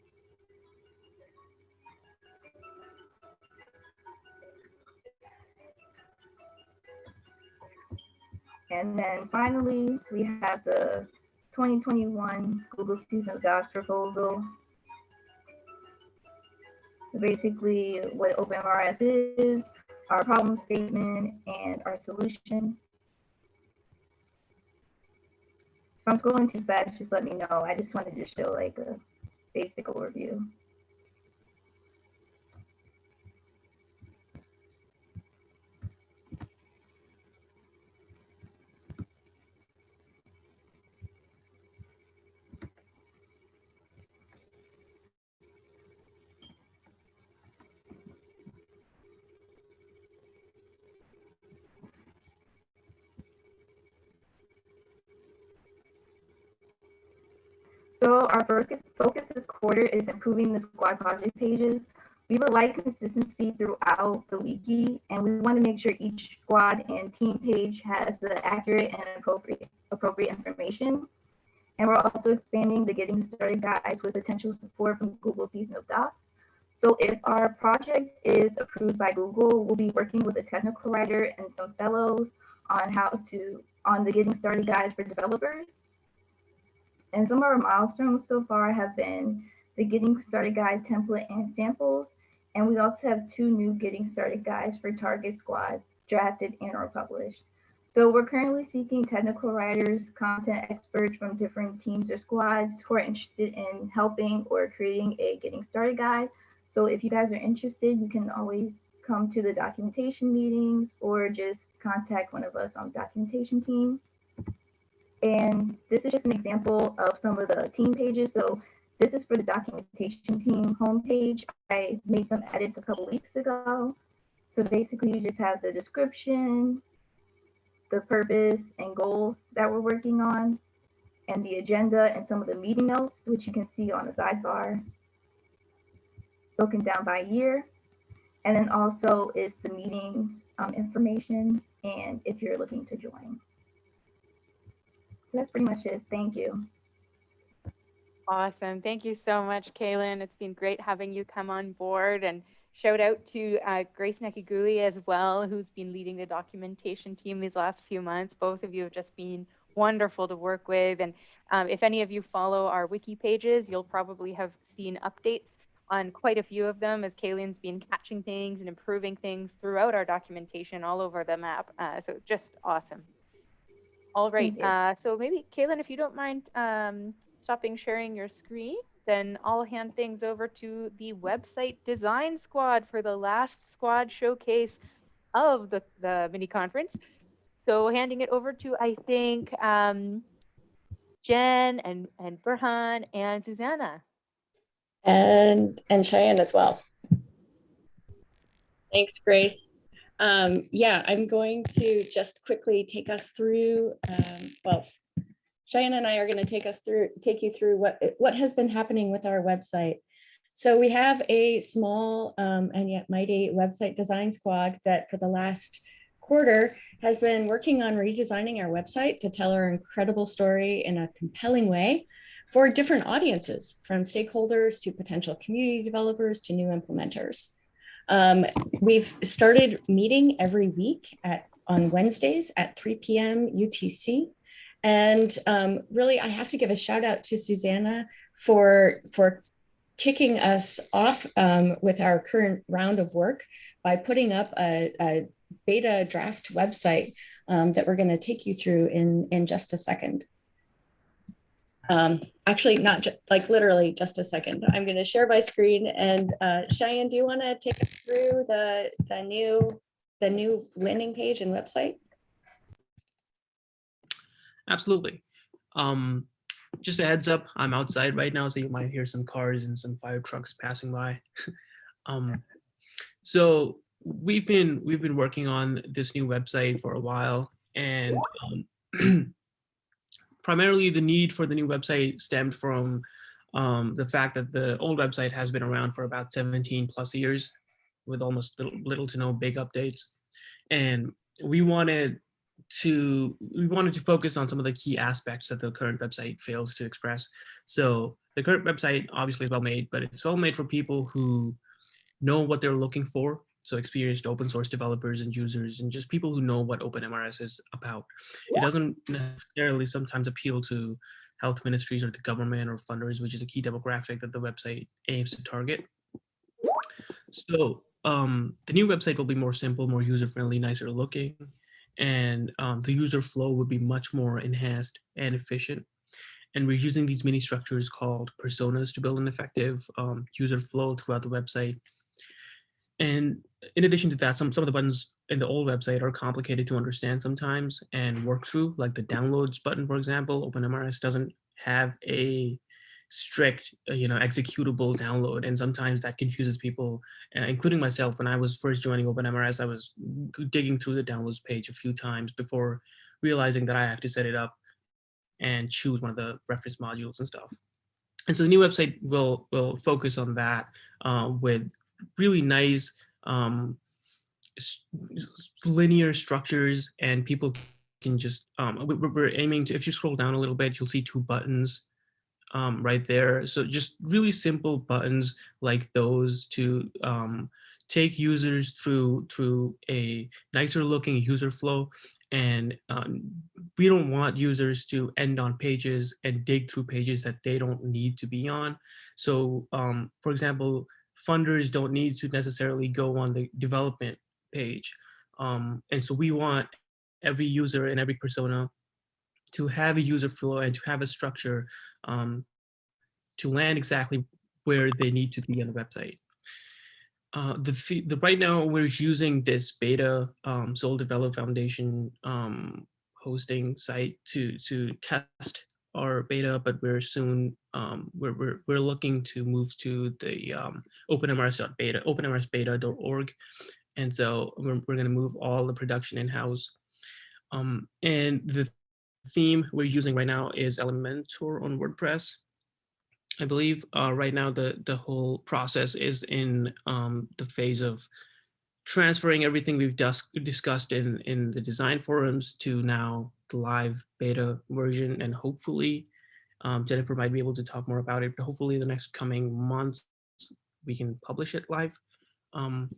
And then finally, we have the 2021 Google Season of Docs proposal. Basically, what OpenMRS is, our problem statement, and our solution. If I'm scrolling too fast, just let me know. I just wanted to show like a basic overview. So our focus, this quarter is improving the squad project pages. We would like consistency throughout the wiki, and we want to make sure each squad and team page has the accurate and appropriate, appropriate information. And we're also expanding the Getting Started guides with potential support from Google Season of Docs. So if our project is approved by Google, we'll be working with a technical writer and some fellows on how to, on the Getting Started guides for developers. And some of our milestones so far have been the Getting Started Guide template and samples. And we also have two new Getting Started guides for target squads drafted and or published. So we're currently seeking technical writers, content experts from different teams or squads who are interested in helping or creating a Getting Started guide. So if you guys are interested, you can always come to the documentation meetings or just contact one of us on the documentation team. And this is just an example of some of the team pages. So this is for the documentation team homepage. I made some edits a couple weeks ago. So basically you just have the description, the purpose and goals that we're working on, and the agenda and some of the meeting notes, which you can see on the sidebar, broken down by year. And then also is the meeting um, information and if you're looking to join that's pretty much it. Thank you. Awesome. Thank you so much, Kaylin. It's been great having you come on board and shout out to uh, Grace Nakiguli as well, who's been leading the documentation team these last few months. Both of you have just been wonderful to work with. And um, if any of you follow our wiki pages, you'll probably have seen updates on quite a few of them as Kaylin's been catching things and improving things throughout our documentation all over the map. Uh, so just awesome. All right. Uh, so maybe, Kaylin, if you don't mind um, stopping sharing your screen, then I'll hand things over to the website design squad for the last squad showcase of the, the mini conference. so handing it over to, I think, um, Jen and, and Burhan and Susanna. and and Cheyenne as well. Thanks, Grace. Um, yeah, I'm going to just quickly take us through. Um, well, Cheyenne and I are going to take us through, take you through what what has been happening with our website. So we have a small um, and yet mighty website design squad that for the last quarter has been working on redesigning our website to tell our incredible story in a compelling way for different audiences, from stakeholders to potential community developers to new implementers. Um, we've started meeting every week at on Wednesdays at 3 p.m. UTC. And um, really, I have to give a shout out to Susanna for, for kicking us off um, with our current round of work by putting up a, a beta draft website um, that we're going to take you through in, in just a second. Um, actually, not just like literally just a second. I'm going to share my screen and uh, Cheyenne, do you want to take us through the, the new the new landing page and website? Absolutely. Um, just a heads up, I'm outside right now, so you might hear some cars and some fire trucks passing by. [laughs] um, so we've been we've been working on this new website for a while, and um, [clears throat] primarily the need for the new website stemmed from um, the fact that the old website has been around for about 17 plus years with almost little, little to no big updates. And we wanted to we wanted to focus on some of the key aspects that the current website fails to express. So the current website obviously is well made, but it's well made for people who know what they're looking for. So experienced open source developers and users and just people who know what OpenMRS is about. It doesn't necessarily sometimes appeal to health ministries or the government or funders, which is a key demographic that the website aims to target. So um, the new website will be more simple, more user-friendly, nicer looking, and um, the user flow would be much more enhanced and efficient. And we're using these mini structures called personas to build an effective um, user flow throughout the website. And in addition to that, some, some of the buttons in the old website are complicated to understand sometimes and work through, like the downloads button, for example, OpenMRS doesn't have a strict, uh, you know, executable download. And sometimes that confuses people, uh, including myself. When I was first joining OpenMRS, I was digging through the downloads page a few times before realizing that I have to set it up and choose one of the reference modules and stuff. And so the new website will will focus on that uh, with really nice um, linear structures and people can just, um, we're aiming to, if you scroll down a little bit, you'll see two buttons um, right there. So just really simple buttons like those to um, take users through through a nicer looking user flow. And um, we don't want users to end on pages and dig through pages that they don't need to be on. So um, for example, funders don't need to necessarily go on the development page. Um, and so we want every user and every persona to have a user flow and to have a structure um, to land exactly where they need to be on the website. Uh, the, the right now we're using this beta um, Soldevelop Foundation um, hosting site to to test our beta, but we're soon um, we're, we're we're looking to move to the um, openmrs.beta openmrsbeta.org, and so we're we're going to move all the production in house. Um, and the theme we're using right now is Elementor on WordPress. I believe uh, right now the the whole process is in um, the phase of transferring everything we've discussed in in the design forums to now the live beta version and hopefully um, Jennifer might be able to talk more about it, but hopefully the next coming months we can publish it live. Um,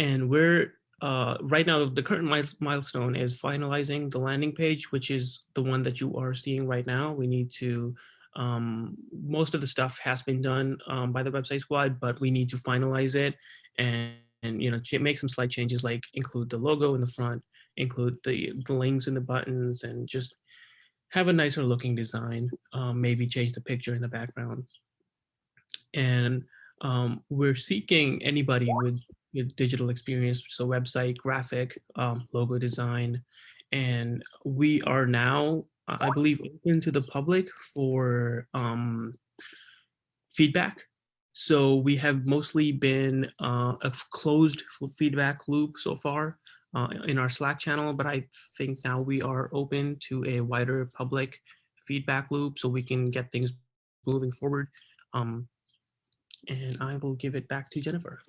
and we're uh, right now, the current milestone is finalizing the landing page, which is the one that you are seeing right now. We need to, um, most of the stuff has been done um, by the website squad, but we need to finalize it and, and you know, make some slight changes like include the logo in the front, include the, the links and the buttons and just have a nicer looking design, um, maybe change the picture in the background. And um, we're seeking anybody with, with digital experience, so website, graphic, um, logo design, and we are now, I believe, open to the public for um, feedback. So we have mostly been uh, a closed feedback loop so far uh, in our Slack channel, but I think now we are open to a wider public feedback loop so we can get things moving forward. Um, and I will give it back to Jennifer.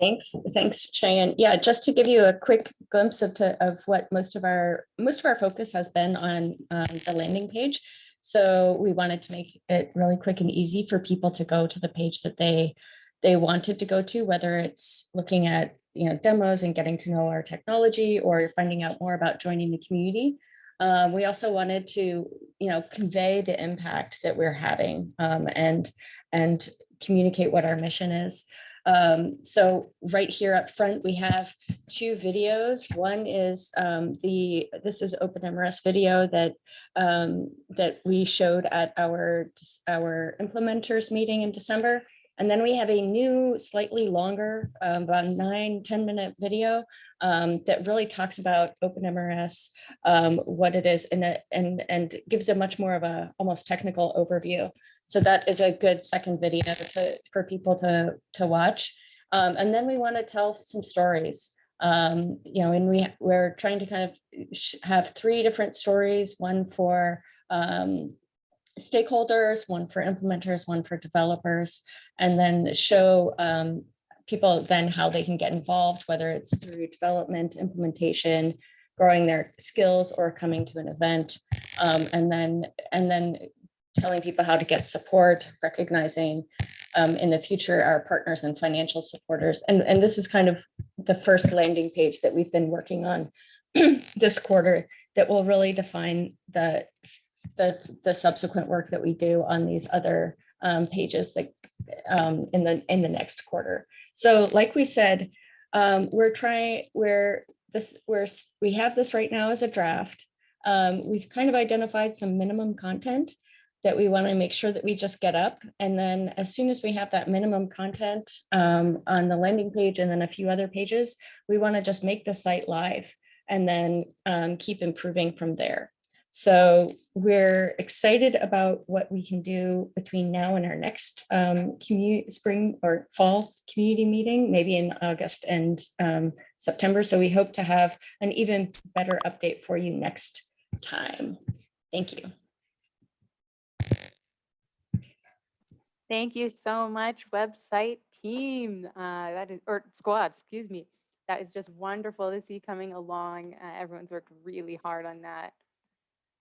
Thanks, thanks, Cheyenne. Yeah, just to give you a quick glimpse of, to, of what most of our most of our focus has been on um, the landing page. So we wanted to make it really quick and easy for people to go to the page that they they wanted to go to, whether it's looking at you know demos and getting to know our technology or finding out more about joining the community. Um, we also wanted to you know convey the impact that we're having um, and and communicate what our mission is. Um, so right here up front, we have two videos. One is um, the, this is OpenMRS video that, um, that we showed at our, our implementers meeting in December. And then we have a new, slightly longer, um, about nine, 10 minute video um, that really talks about OpenMRS, um, what it is, and, and, and gives a much more of a almost technical overview. So that is a good second video to, for people to, to watch. Um, and then we want to tell some stories. Um, you know, and we, we're trying to kind of have three different stories, one for um, stakeholders, one for implementers, one for developers, and then show um, people then how they can get involved, whether it's through development, implementation, growing their skills or coming to an event, um, and then and then telling people how to get support, recognizing um, in the future our partners and financial supporters. And, and this is kind of the first landing page that we've been working on [clears throat] this quarter that will really define the, the, the subsequent work that we do on these other um, pages that um, in the in the next quarter. So like we said, um, we're trying, we're this, we're, we have this right now as a draft. Um, we've kind of identified some minimum content that we want to make sure that we just get up. And then as soon as we have that minimum content um, on the landing page and then a few other pages, we want to just make the site live and then um, keep improving from there. So we're excited about what we can do between now and our next um, spring or fall community meeting, maybe in August and um, September. So we hope to have an even better update for you next time. Thank you. Thank you so much, website team. Uh, that is, or squad, excuse me. That is just wonderful to see coming along. Uh, everyone's worked really hard on that.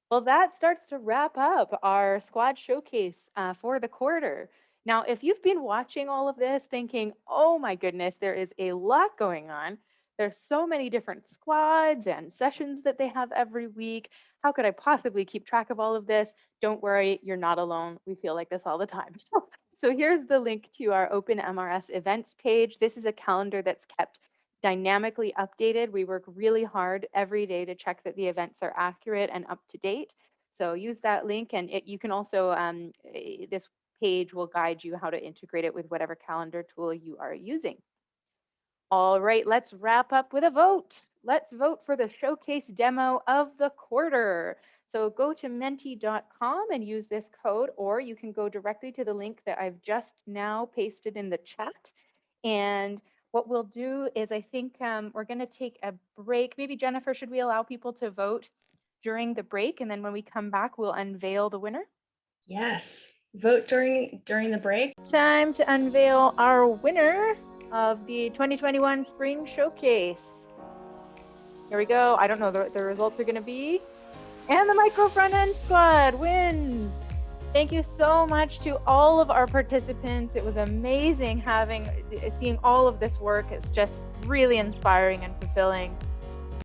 Well, that starts to wrap up our squad showcase uh, for the quarter. Now, if you've been watching all of this thinking, oh my goodness, there is a lot going on. There's so many different squads and sessions that they have every week. How could I possibly keep track of all of this? Don't worry, you're not alone. We feel like this all the time. [laughs] so here's the link to our OpenMRS events page. This is a calendar that's kept dynamically updated. We work really hard every day to check that the events are accurate and up to date. So use that link and it, you can also, um, eh, this page will guide you how to integrate it with whatever calendar tool you are using. All right, let's wrap up with a vote. Let's vote for the showcase demo of the quarter. So go to menti.com and use this code, or you can go directly to the link that I've just now pasted in the chat. And what we'll do is I think um, we're going to take a break. Maybe Jennifer, should we allow people to vote during the break? And then when we come back, we'll unveil the winner. Yes, vote during during the break. Time to unveil our winner of the 2021 Spring Showcase. Here we go. I don't know the, the results are going to be. And the Micro Front End Squad wins. Thank you so much to all of our participants. It was amazing having seeing all of this work. It's just really inspiring and fulfilling.